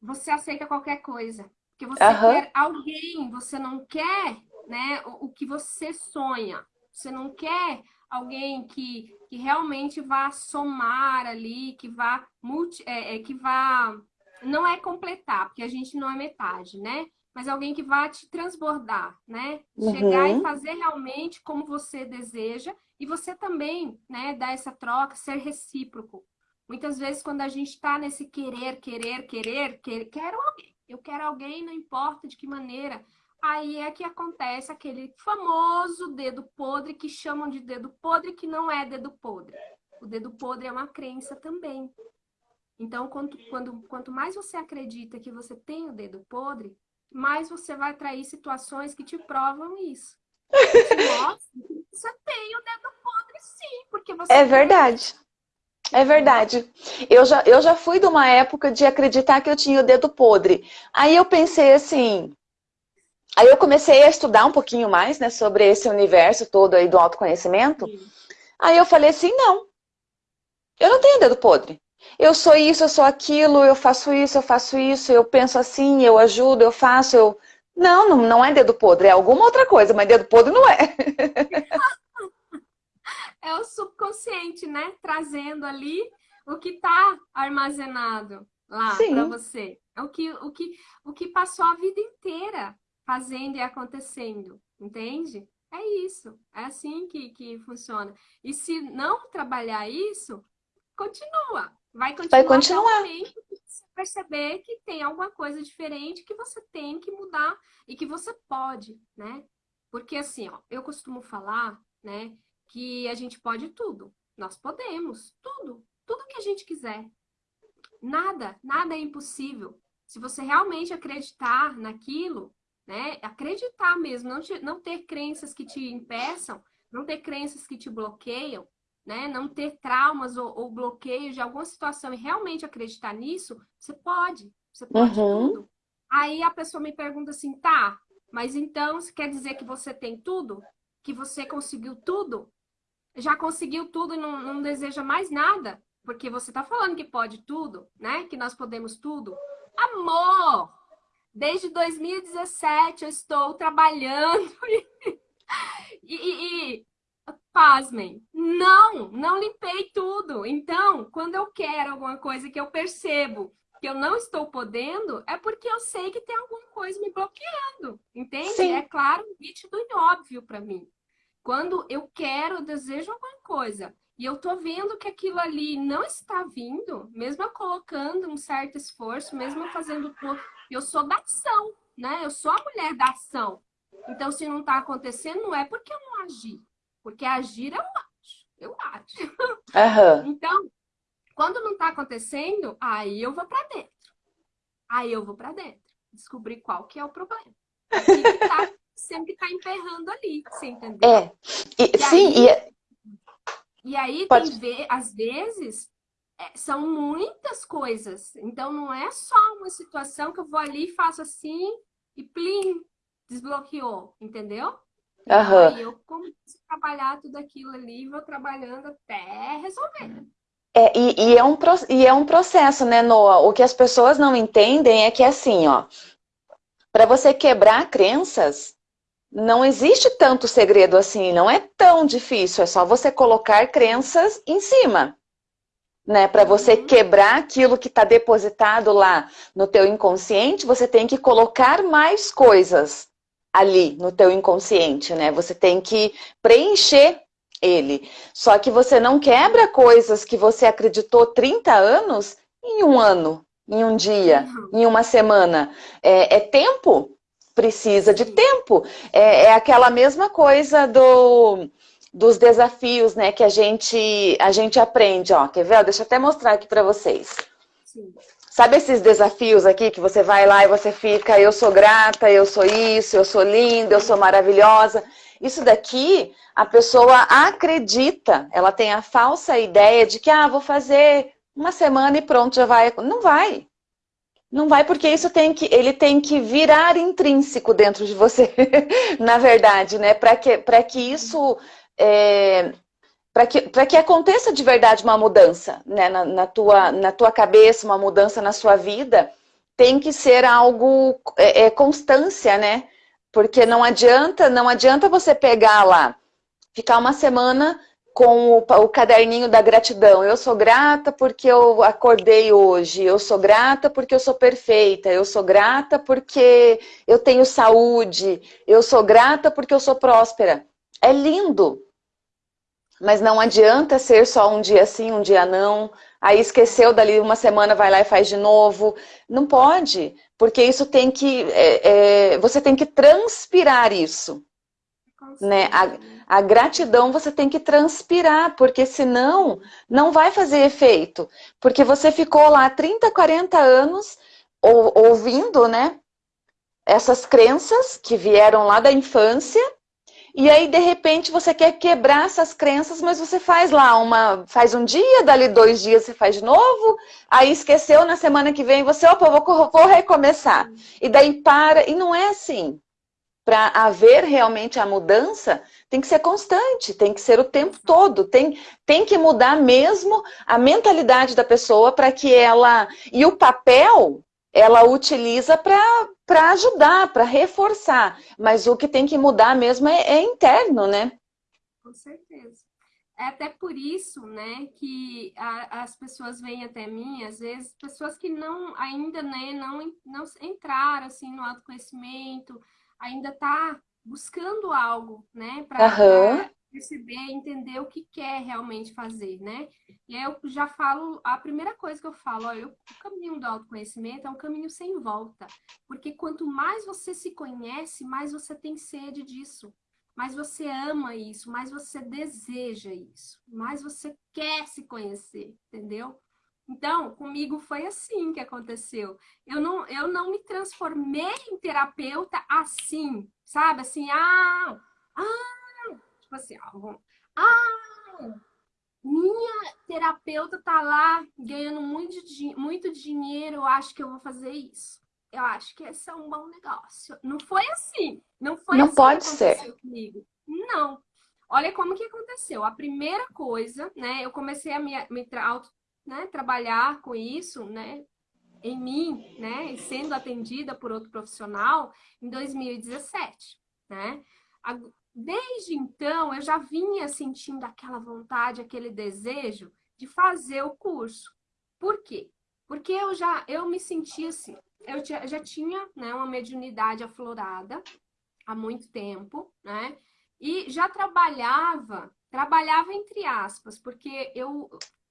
você aceita qualquer coisa. Porque você uhum. quer alguém, você não quer né, o, o, que você sonha. Você não quer alguém que, que realmente vá somar ali, que vá, multi, é, é, que vá... Não é completar, porque a gente não é metade, né? Mas alguém que vá te transbordar, né? Uhum. Chegar e fazer realmente como você deseja e você também, né, dar essa troca, ser recíproco. Muitas vezes quando a gente está nesse querer, querer, querer, quer, quero alguém, eu quero alguém, não importa de que maneira, aí é que acontece aquele famoso dedo podre que chamam de dedo podre que não é dedo podre. O dedo podre é uma crença também. Então, quanto, quando, quanto mais você acredita que você tem o dedo podre, mais você vai atrair situações que te provam isso. Nossa, você tem o dedo podre sim, porque você... É verdade. É verdade. Eu já, eu já fui de uma época de acreditar que eu tinha o dedo podre. Aí eu pensei assim... Aí eu comecei a estudar um pouquinho mais, né, sobre esse universo todo aí do autoconhecimento. Sim. Aí eu falei assim, não. Eu não tenho dedo podre eu sou isso, eu sou aquilo, eu faço isso, eu faço isso, eu penso assim, eu ajudo, eu faço, eu... Não, não, não é dedo podre, é alguma outra coisa, mas dedo podre não é. é o subconsciente, né? Trazendo ali o que está armazenado lá para você. É o que, o, que, o que passou a vida inteira fazendo e acontecendo, entende? É isso, é assim que, que funciona. E se não trabalhar isso, continua. Vai continuar, Vai continuar. você perceber que tem alguma coisa diferente que você tem que mudar e que você pode, né? Porque assim, ó, eu costumo falar, né, que a gente pode tudo. Nós podemos, tudo, tudo que a gente quiser. Nada, nada é impossível. Se você realmente acreditar naquilo, né, acreditar mesmo, não, te, não ter crenças que te impeçam, não ter crenças que te bloqueiam, né, não ter traumas ou, ou bloqueios de alguma situação e realmente acreditar nisso, você pode, você pode uhum. tudo. Aí a pessoa me pergunta assim, tá, mas então você quer dizer que você tem tudo? Que você conseguiu tudo? Já conseguiu tudo e não, não deseja mais nada? Porque você tá falando que pode tudo, né? Que nós podemos tudo. Amor! Desde 2017 eu estou trabalhando e, e, e pasmem, não, não limpei tudo. Então, quando eu quero alguma coisa que eu percebo que eu não estou podendo, é porque eu sei que tem alguma coisa me bloqueando, entende? Sim. É claro, nítido e óbvio para mim. Quando eu quero, eu desejo alguma coisa, e eu tô vendo que aquilo ali não está vindo, mesmo eu colocando um certo esforço, mesmo eu fazendo... Eu sou da ação, né? Eu sou a mulher da ação. Então, se não está acontecendo, não é porque eu não agi, porque agir eu acho, eu acho. Uhum. Então, quando não está acontecendo, aí eu vou para dentro. Aí eu vou para dentro. Descobrir qual que é o problema. O que tá, sempre está emperrando ali, você entendeu? É. E, e sim, aí, e... e aí Pode... tem ver, às vezes, é, são muitas coisas. Então, não é só uma situação que eu vou ali e faço assim e plim, desbloqueou, entendeu? Uhum. Aí eu começo trabalhar tudo aquilo ali, vou trabalhando até resolver. É, e, e, é um, e é um processo, né, Noah? O que as pessoas não entendem é que é assim, ó, para você quebrar crenças, não existe tanto segredo assim, não é tão difícil, é só você colocar crenças em cima. Né? Para você uhum. quebrar aquilo que está depositado lá no teu inconsciente, você tem que colocar mais coisas ali no teu inconsciente, né? Você tem que preencher ele. Só que você não quebra coisas que você acreditou 30 anos em um ano, em um dia, uhum. em uma semana. É, é tempo precisa de tempo. É, é aquela mesma coisa do, dos desafios né, que a gente, a gente aprende. Ó, quer ver? Deixa eu até mostrar aqui para vocês. Sim. Sabe esses desafios aqui que você vai lá e você fica, eu sou grata, eu sou isso, eu sou linda, eu sou maravilhosa. Isso daqui, a pessoa acredita, ela tem a falsa ideia de que, ah, vou fazer uma semana e pronto, já vai. Não vai. Não vai porque isso tem que, ele tem que virar intrínseco dentro de você, na verdade, né? Para que, que isso, é, para que, que aconteça de verdade uma mudança né? Na, na, tua, na tua cabeça, uma mudança na sua vida, tem que ser algo, é, é constância, né? Porque não adianta, não adianta você pegar lá, ficar uma semana com o, o, caderninho da gratidão. Eu sou grata porque eu acordei hoje, eu sou grata porque eu sou perfeita, eu sou grata porque eu tenho saúde, eu sou grata porque eu sou próspera. É lindo, mas não adianta ser só um dia sim, um dia não. Aí esqueceu dali uma semana, vai lá e faz de novo. Não pode, porque isso tem que, é, é, você tem que transpirar isso. Né? A, a, gratidão você tem que transpirar, porque senão não vai fazer efeito. Porque você ficou lá 30, 40 anos ou, ouvindo né, essas crenças que vieram lá da infância, e aí de repente você quer quebrar essas crenças, mas você faz lá uma, faz um dia, dali dois dias você faz de novo, aí esqueceu, na semana que vem você, opa, vou, vou recomeçar. E daí para, e não é assim para haver realmente a mudança, tem que ser constante, tem que ser o tempo todo, tem, tem que mudar mesmo a mentalidade da pessoa para que ela... E o papel, ela utiliza para ajudar, para reforçar, mas o que tem que mudar mesmo é, é interno, né? Com certeza. É até por isso, né, que a, as pessoas vêm até mim, às vezes, pessoas que não ainda, né, não, não entraram, assim, no autoconhecimento, ainda está buscando algo, né? Para uhum. Perceber, entender o que quer realmente fazer, né? E aí eu já falo, a primeira coisa que eu falo, olha, o caminho do autoconhecimento é um caminho sem volta. Porque quanto mais você se conhece, mais você tem sede disso. Mais você ama isso, mais você deseja isso, mais você quer se conhecer, entendeu? Então, comigo foi assim que aconteceu. Eu não, eu não me transformei em terapeuta assim, sabe? Assim, ah, ah, tipo assim, ah, minha terapeuta tá lá ganhando muito, muito dinheiro, eu acho que eu vou fazer isso. Eu acho que esse é um bom negócio. Não foi assim. Não foi não assim pode ser. comigo. Não. Olha como que aconteceu. A primeira coisa, né? Eu comecei a me, me auto né, trabalhar com isso, né, em mim, né, sendo atendida por outro profissional em 2017, né? Desde então, eu já vinha sentindo aquela vontade, aquele desejo de fazer o curso. Por quê? Porque eu já eu me sentia assim, eu já tinha né, uma mediunidade aflorada há muito tempo, né? E já trabalhava, trabalhava entre aspas, porque eu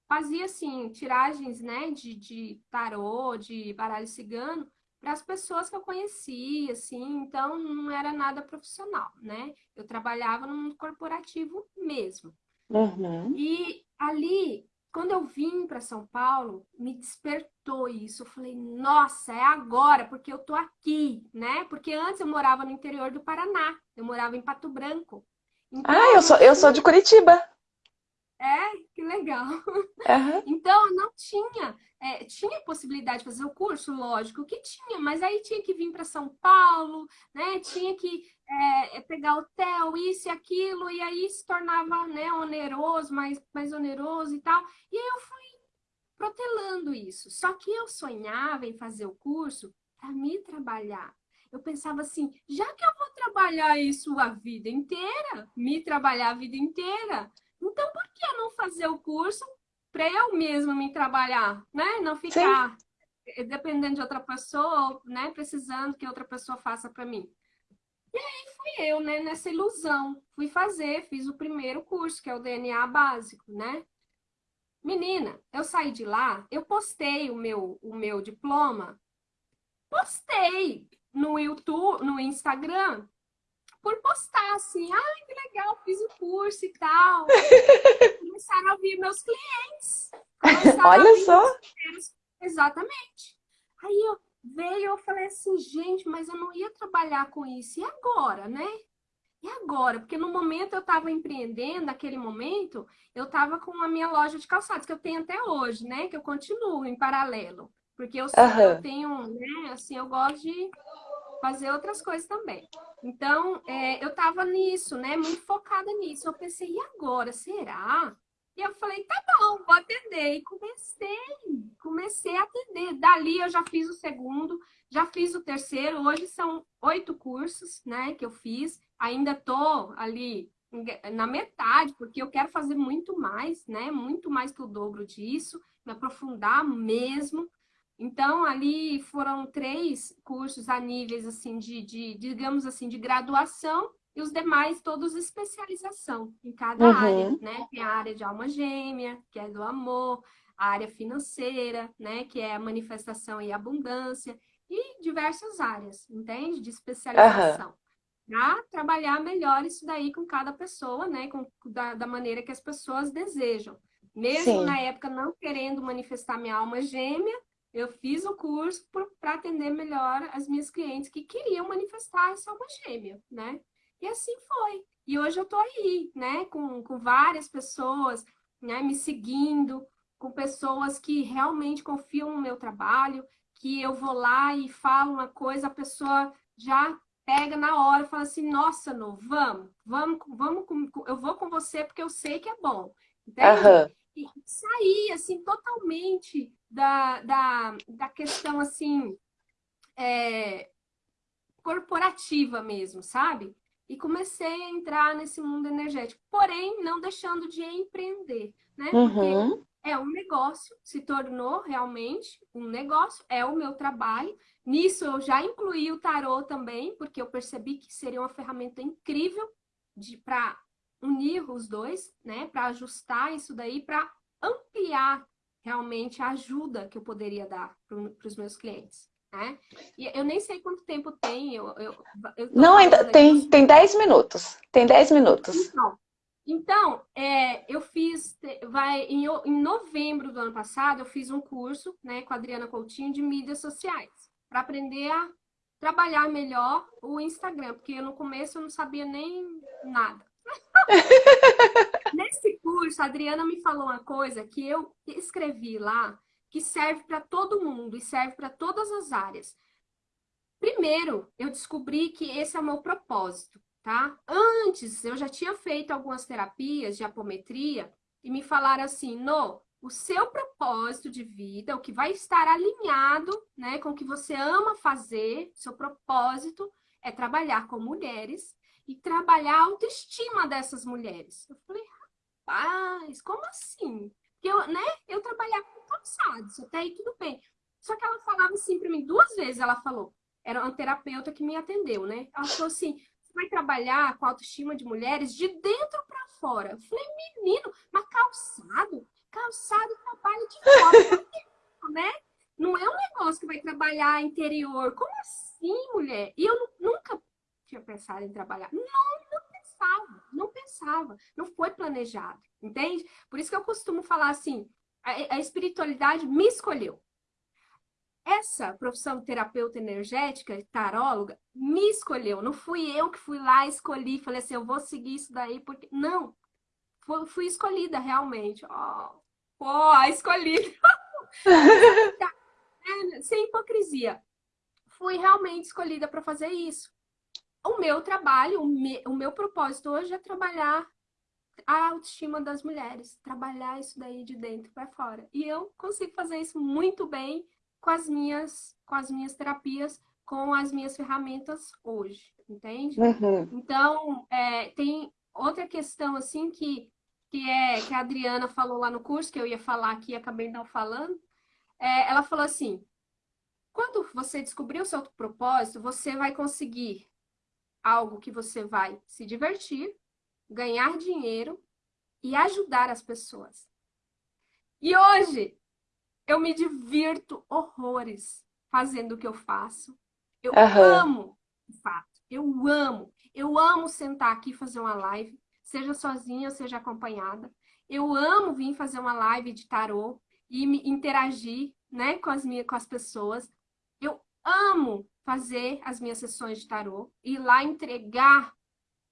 fazia assim, tiragens né, de, de tarô, de baralho cigano, para as pessoas que eu conhecia, assim, então não era nada profissional, né? Eu trabalhava num corporativo mesmo. Uhum. E ali, quando eu vim para São Paulo, me despertou isso. Eu falei, nossa, é agora, porque eu tô aqui, né? Porque antes eu morava no interior do Paraná, eu morava em Pato Branco. Então, ah, eu sou, eu sou de Curitiba. É, legal. Uhum. Então, não tinha, é, tinha possibilidade de fazer o curso, lógico que tinha, mas aí tinha que vir para São Paulo, né? Tinha que é, é, pegar hotel, isso e aquilo, e aí se tornava né, oneroso, mais, mais oneroso e tal. E aí eu fui protelando isso. Só que eu sonhava em fazer o curso para me trabalhar. Eu pensava assim, já que eu vou trabalhar isso a vida inteira, me trabalhar a vida inteira, então, por que não fazer o curso para eu mesma me trabalhar, né? Não ficar Sim. dependendo de outra pessoa, né? Precisando que outra pessoa faça para mim. E aí fui eu, né? Nessa ilusão. Fui fazer, fiz o primeiro curso, que é o DNA básico, né? Menina, eu saí de lá, eu postei o meu, o meu diploma, postei no YouTube, no Instagram, por postar assim, ai, que legal, fiz o curso e tal. Começaram a ouvir meus clientes. Olha só. Exatamente. Aí eu veio, eu falei assim, gente, mas eu não ia trabalhar com isso. E agora, né? E agora? Porque no momento eu estava empreendendo, naquele momento, eu estava com a minha loja de calçados, que eu tenho até hoje, né? Que eu continuo em paralelo. Porque eu, uhum. eu tenho, né? Assim, eu gosto de fazer outras coisas também. Então, é, eu estava nisso, né? Muito focada nisso. Eu pensei, e agora? Será? E eu falei, tá bom, vou atender. E comecei, comecei a atender. Dali eu já fiz o segundo, já fiz o terceiro. Hoje são oito cursos, né, que eu fiz. Ainda tô ali na metade, porque eu quero fazer muito mais, né? Muito mais que o dobro disso, me aprofundar mesmo. Então, ali foram três cursos a níveis, assim, de, de, digamos assim, de graduação e os demais todos especialização em cada uhum. área, né? Tem a área de alma gêmea, que é do amor, a área financeira, né? Que é a manifestação e abundância, e diversas áreas, entende? De especialização. Uhum. Para trabalhar melhor isso daí com cada pessoa, né? Com, da, da maneira que as pessoas desejam. Mesmo Sim. na época não querendo manifestar minha alma gêmea, eu fiz o curso para atender melhor as minhas clientes que queriam manifestar essa alma gêmea, né? E assim foi. E hoje eu estou aí, né? Com, com várias pessoas né? me seguindo, com pessoas que realmente confiam no meu trabalho, que eu vou lá e falo uma coisa, a pessoa já pega na hora e fala assim, nossa, no, vamos, vamos, vamos, eu vou com você porque eu sei que é bom. Entende? Uhum. E sair, assim, totalmente da, da, da questão, assim, é, corporativa mesmo, sabe? E comecei a entrar nesse mundo energético, porém, não deixando de empreender, né? Uhum. Porque é um negócio, se tornou realmente um negócio, é o meu trabalho. Nisso eu já incluí o tarô também, porque eu percebi que seria uma ferramenta incrível para unir os dois, né? Para ajustar isso daí, para ampliar realmente a ajuda que eu poderia dar para os meus clientes. Né? E eu nem sei quanto tempo tem. Eu, eu, eu Não, ainda tem, tem 10 minutos. Tem 10 minutos. Então, então é, eu fiz, vai, em, em novembro do ano passado, eu fiz um curso né, com a Adriana Coutinho de mídias sociais, para aprender a trabalhar melhor o Instagram, porque no começo eu não sabia nem nada. A Adriana me falou uma coisa que eu escrevi lá, que serve para todo mundo e serve para todas as áreas. Primeiro, eu descobri que esse é o meu propósito, tá? Antes, eu já tinha feito algumas terapias de apometria e me falaram assim, no, o seu propósito de vida, o que vai estar alinhado né, com o que você ama fazer, seu propósito é trabalhar com mulheres e trabalhar a autoestima dessas mulheres. Eu falei, rapaz, como assim? Porque eu, né, eu trabalhava com calçados, até aí tudo bem. Só que ela falava assim para mim, duas vezes ela falou, era uma terapeuta que me atendeu, né? Ela falou assim, você vai trabalhar com autoestima de mulheres de dentro para fora. Eu falei, menino, mas calçado? Calçado trabalha de fora, né? Não é um negócio que vai trabalhar interior. Como assim, mulher? E eu nunca tinha pensado em trabalhar. Não pensava, não pensava, não foi planejado, entende? Por isso que eu costumo falar assim, a, a espiritualidade me escolheu. Essa profissão terapeuta energética, taróloga, me escolheu. Não fui eu que fui lá, escolhi, falei assim, eu vou seguir isso daí, porque... Não, fui escolhida realmente. Oh, oh escolhida. sem hipocrisia. Fui realmente escolhida para fazer isso. O meu trabalho, o, me, o meu propósito hoje é trabalhar a autoestima das mulheres, trabalhar isso daí de dentro para fora. E eu consigo fazer isso muito bem com as minhas, com as minhas terapias, com as minhas ferramentas hoje, entende? Uhum. Então, é, tem outra questão assim que, que é que a Adriana falou lá no curso, que eu ia falar aqui e acabei não falando. É, ela falou assim: quando você descobrir o seu propósito, você vai conseguir algo que você vai se divertir, ganhar dinheiro e ajudar as pessoas. E hoje eu me divirto horrores fazendo o que eu faço. Eu uhum. amo, de fato, eu amo. Eu amo sentar aqui e fazer uma live, seja sozinha, seja acompanhada. Eu amo vir fazer uma live de tarô e me interagir né, com, as minhas, com as pessoas. Amo fazer as minhas sessões de tarô, ir lá entregar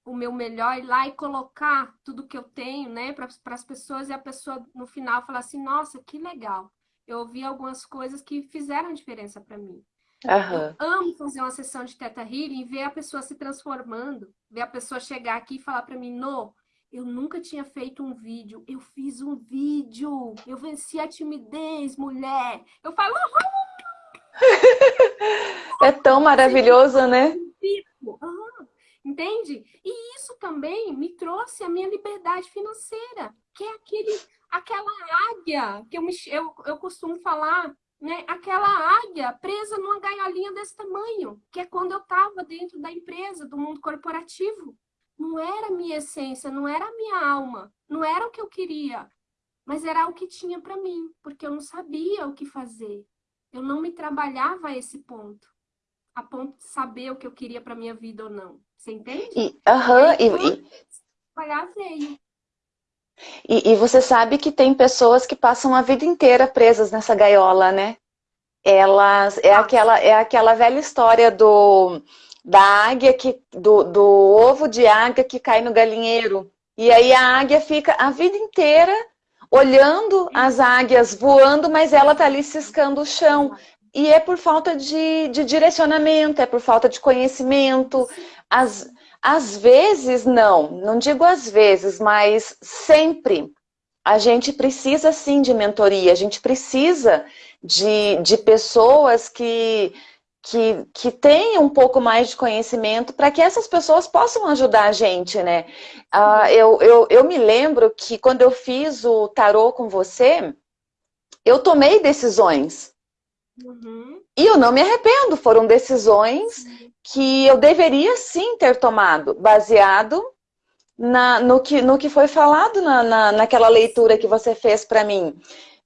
o meu melhor, ir lá e colocar tudo que eu tenho, né, para as pessoas e a pessoa no final falar assim, nossa, que legal. Eu ouvi algumas coisas que fizeram diferença para mim. Uhum. Eu amo fazer uma sessão de Teta Healing e ver a pessoa se transformando, ver a pessoa chegar aqui e falar para mim, no, eu nunca tinha feito um vídeo, eu fiz um vídeo, eu venci a timidez, mulher. Eu falo, é tão maravilhoso, né? Uhum. Entende? E isso também me trouxe a minha liberdade financeira, que é aquele, aquela águia que eu, me, eu, eu costumo falar, né? Aquela águia presa numa gaiolinha desse tamanho, que é quando eu estava dentro da empresa, do mundo corporativo. Não era a minha essência, não era a minha alma, não era o que eu queria, mas era o que tinha para mim, porque eu não sabia o que fazer. Eu não me trabalhava a esse ponto, a ponto de saber o que eu queria para minha vida ou não. Você entende? E, aham, e, e, trabalhar veio. E, e, você sabe que tem pessoas que passam a vida inteira presas nessa gaiola, né? Elas é aquela é aquela velha história do da águia que do, do ovo de águia que cai no galinheiro. E aí a águia fica a vida inteira olhando as águias voando, mas ela tá ali ciscando o chão. E é por falta de, de direcionamento, é por falta de conhecimento. Às, às vezes, não, não digo às vezes, mas sempre a gente precisa sim de mentoria, a gente precisa de, de pessoas que, que, que tenham um pouco mais de conhecimento para que essas pessoas possam ajudar a gente, né? Uh, eu, eu, eu me lembro que quando eu fiz o tarô com você, eu tomei decisões. Uhum. E eu não me arrependo, foram decisões que eu deveria sim ter tomado, baseado na, no, que, no que foi falado na, na, naquela leitura que você fez para mim.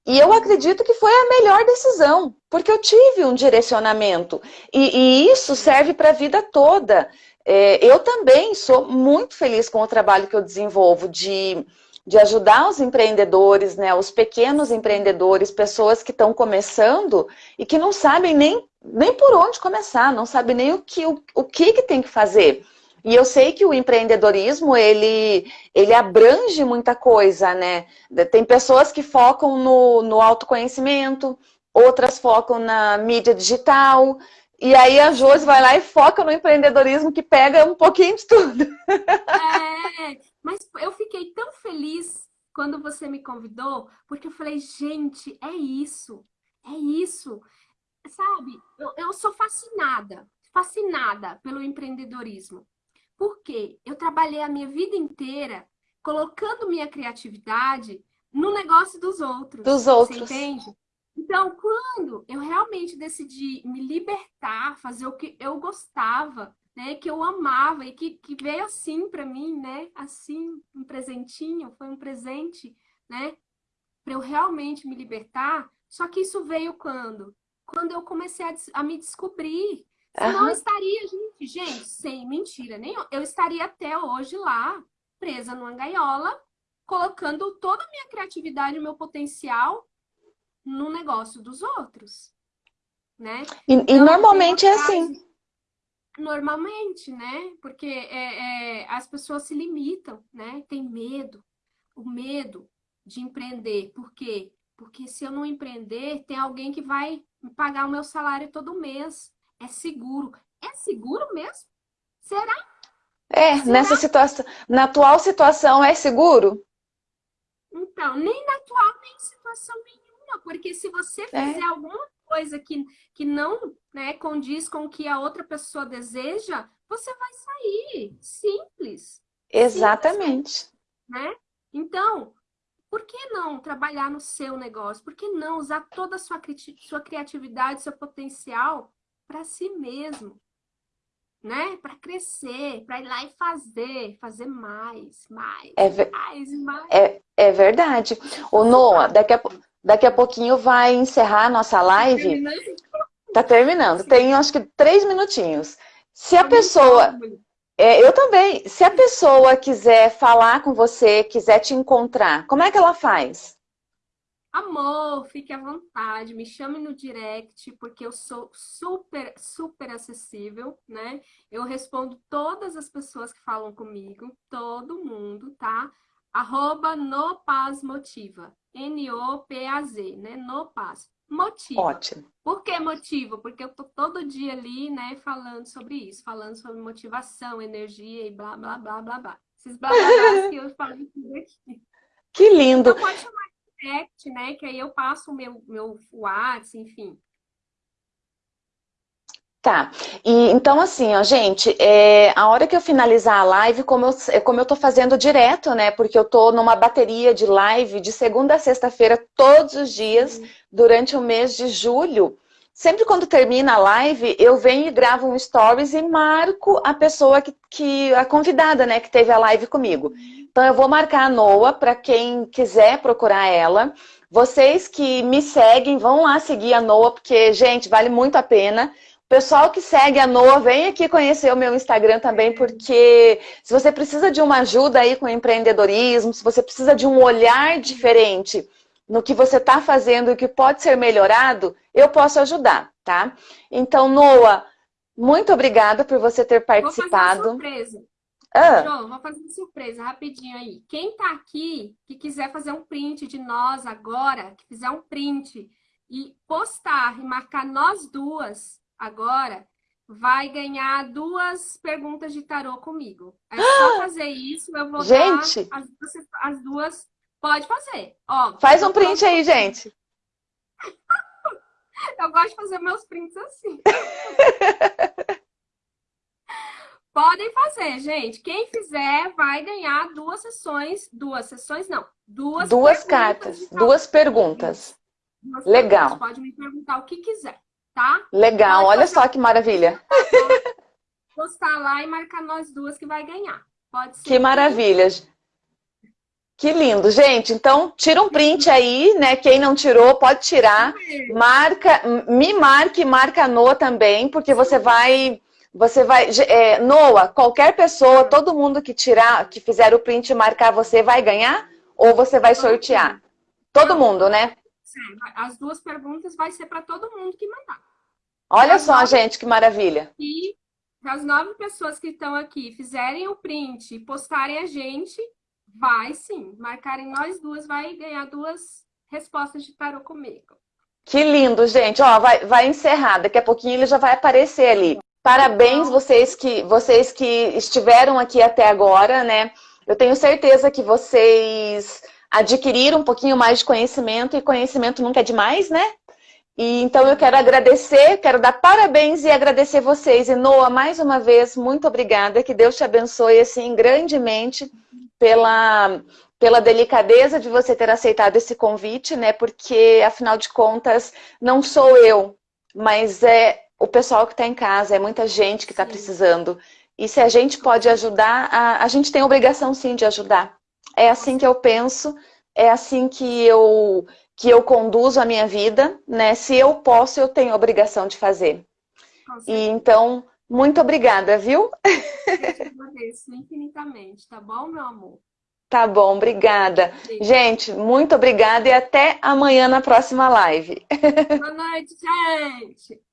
E eu acredito que foi a melhor decisão, porque eu tive um direcionamento. E, e isso serve para a vida toda. É, eu também sou muito feliz com o trabalho que eu desenvolvo de de ajudar os empreendedores, né, os pequenos empreendedores, pessoas que estão começando e que não sabem nem, nem por onde começar, não sabem nem o que, o, o que, que tem que fazer. E eu sei que o empreendedorismo, ele, ele abrange muita coisa, né? Tem pessoas que focam no, no autoconhecimento, outras focam na mídia digital, e aí a Josi vai lá e foca no empreendedorismo que pega um pouquinho de tudo. É, mas eu fiquei tão feliz quando você me convidou, porque eu falei, gente, é isso, é isso. Sabe, eu, eu sou fascinada, fascinada pelo empreendedorismo. Porque eu trabalhei a minha vida inteira colocando minha criatividade no negócio dos outros. Dos outros. Você entende? Então, quando eu realmente decidi me libertar, fazer o que eu gostava, né, que eu amava e que, que veio assim para mim, né, assim, um presentinho, foi um presente, né, para eu realmente me libertar. Só que isso veio quando? Quando eu comecei a, a me descobrir. Senão uhum. estaria, gente, gente, sem mentira nenhuma, eu estaria até hoje lá, presa numa gaiola, colocando toda a minha criatividade, o meu potencial no negócio dos outros, né? E, então, e normalmente é assim. Normalmente, né? Porque é, é, as pessoas se limitam, né? Tem medo. o medo de empreender. Por quê? Porque se eu não empreender, tem alguém que vai pagar o meu salário todo mês. É seguro. É seguro mesmo? Será? É, Será? nessa situação, na atual situação é seguro? Então, nem na atual, nem em situação nenhuma, porque se você é. fizer é. alguma coisa que, que não né, condiz com o que a outra pessoa deseja, você vai sair. Simples. Exatamente. Simples, né? Então, por que não trabalhar no seu negócio? Por que não usar toda a sua, sua criatividade, seu potencial para si mesmo? Né? Para crescer, para ir lá e fazer, fazer mais, mais, é mais, mais. É, é verdade. O Noah, daqui a, daqui a pouquinho vai encerrar a nossa live. Tá terminando. Tem acho que três minutinhos. Se a pessoa. É, eu também. Se a pessoa quiser falar com você, quiser te encontrar, como é que ela faz? Amor, fique à vontade, me chame no direct, porque eu sou super, super acessível, né? Eu respondo todas as pessoas que falam comigo, todo mundo, tá? Arroba no Paz Motiva, N-O-P-A-Z, né? No Paz motiva. Ótimo. Por que motivo? Porque eu tô todo dia ali, né, falando sobre isso, falando sobre motivação, energia e blá, blá, blá, blá, blá. Esses blá, blá, blá que eu falo tudo aqui. Que lindo! Então pode chamar direct, né, que aí eu passo o meu, meu WhatsApp, enfim. Tá, e então assim, ó, gente, é, a hora que eu finalizar a live, como eu, é como eu tô fazendo direto, né, porque eu tô numa bateria de live de segunda a sexta-feira, todos os dias, durante o mês de julho, sempre quando termina a live, eu venho e gravo um stories e marco a pessoa que, que a convidada, né, que teve a live comigo. Então eu vou marcar a Noa para quem quiser procurar ela. Vocês que me seguem, vão lá seguir a Noa, porque, gente, vale muito a pena. Pessoal que segue a Noa, vem aqui conhecer o meu Instagram também, porque se você precisa de uma ajuda aí com empreendedorismo, se você precisa de um olhar diferente no que você está fazendo e que pode ser melhorado, eu posso ajudar, tá? Então, Noa, muito obrigada por você ter participado. Vou fazer uma surpresa. Ah. João, vou fazer uma surpresa rapidinho aí. Quem tá aqui, que quiser fazer um print de nós agora, que fizer um print e postar e marcar nós duas, agora vai ganhar duas perguntas de tarô comigo. É só fazer isso, eu vou gente. dar as duas, as duas. Pode fazer. Ó, Faz um print aí, gente. eu gosto de fazer meus prints assim. Podem fazer, gente. Quem fizer vai ganhar duas sessões. Duas sessões, não. Duas, duas cartas, duas perguntas. Duas Legal. Perguntas. Pode me perguntar o que quiser tá? Legal, olha só que maravilha. Postar lá e marcar nós duas que vai ganhar. Pode ser. Que maravilha. Que lindo, gente. Então, tira um print aí, né? Quem não tirou, pode tirar. Marca, me marque, marca a Noa também, porque você vai, você vai, é, Noa, qualquer pessoa, todo mundo que tirar, que fizer o print e marcar você, vai ganhar? Ou você vai sortear? Todo mundo, né? As duas perguntas vai ser para todo mundo que mandar. Olha as só, nove... gente, que maravilha. E as nove pessoas que estão aqui fizerem o print e postarem a gente, vai sim. Marcarem nós duas, vai ganhar duas respostas de tarô comigo. Que lindo, gente. Ó, vai, vai encerrar. Daqui a pouquinho ele já vai aparecer ali. Parabéns vocês que, vocês que estiveram aqui até agora, né? Eu tenho certeza que vocês adquiriram um pouquinho mais de conhecimento e conhecimento nunca é demais, né? E, então eu quero agradecer, quero dar parabéns e agradecer vocês. E Noa, mais uma vez, muito obrigada. Que Deus te abençoe assim grandemente pela, pela delicadeza de você ter aceitado esse convite, né? Porque, afinal de contas, não sou eu, mas é o pessoal que está em casa, é muita gente que está precisando. E se a gente pode ajudar, a, a gente tem a obrigação sim de ajudar. É assim que eu penso, é assim que eu que eu conduzo a minha vida, né? Se eu posso, eu tenho a obrigação de fazer. E então, muito obrigada, viu? Eu te agradeço infinitamente, tá bom, meu amor? Tá bom, obrigada. Sim. Gente, muito obrigada e até amanhã na próxima live. Boa noite, gente!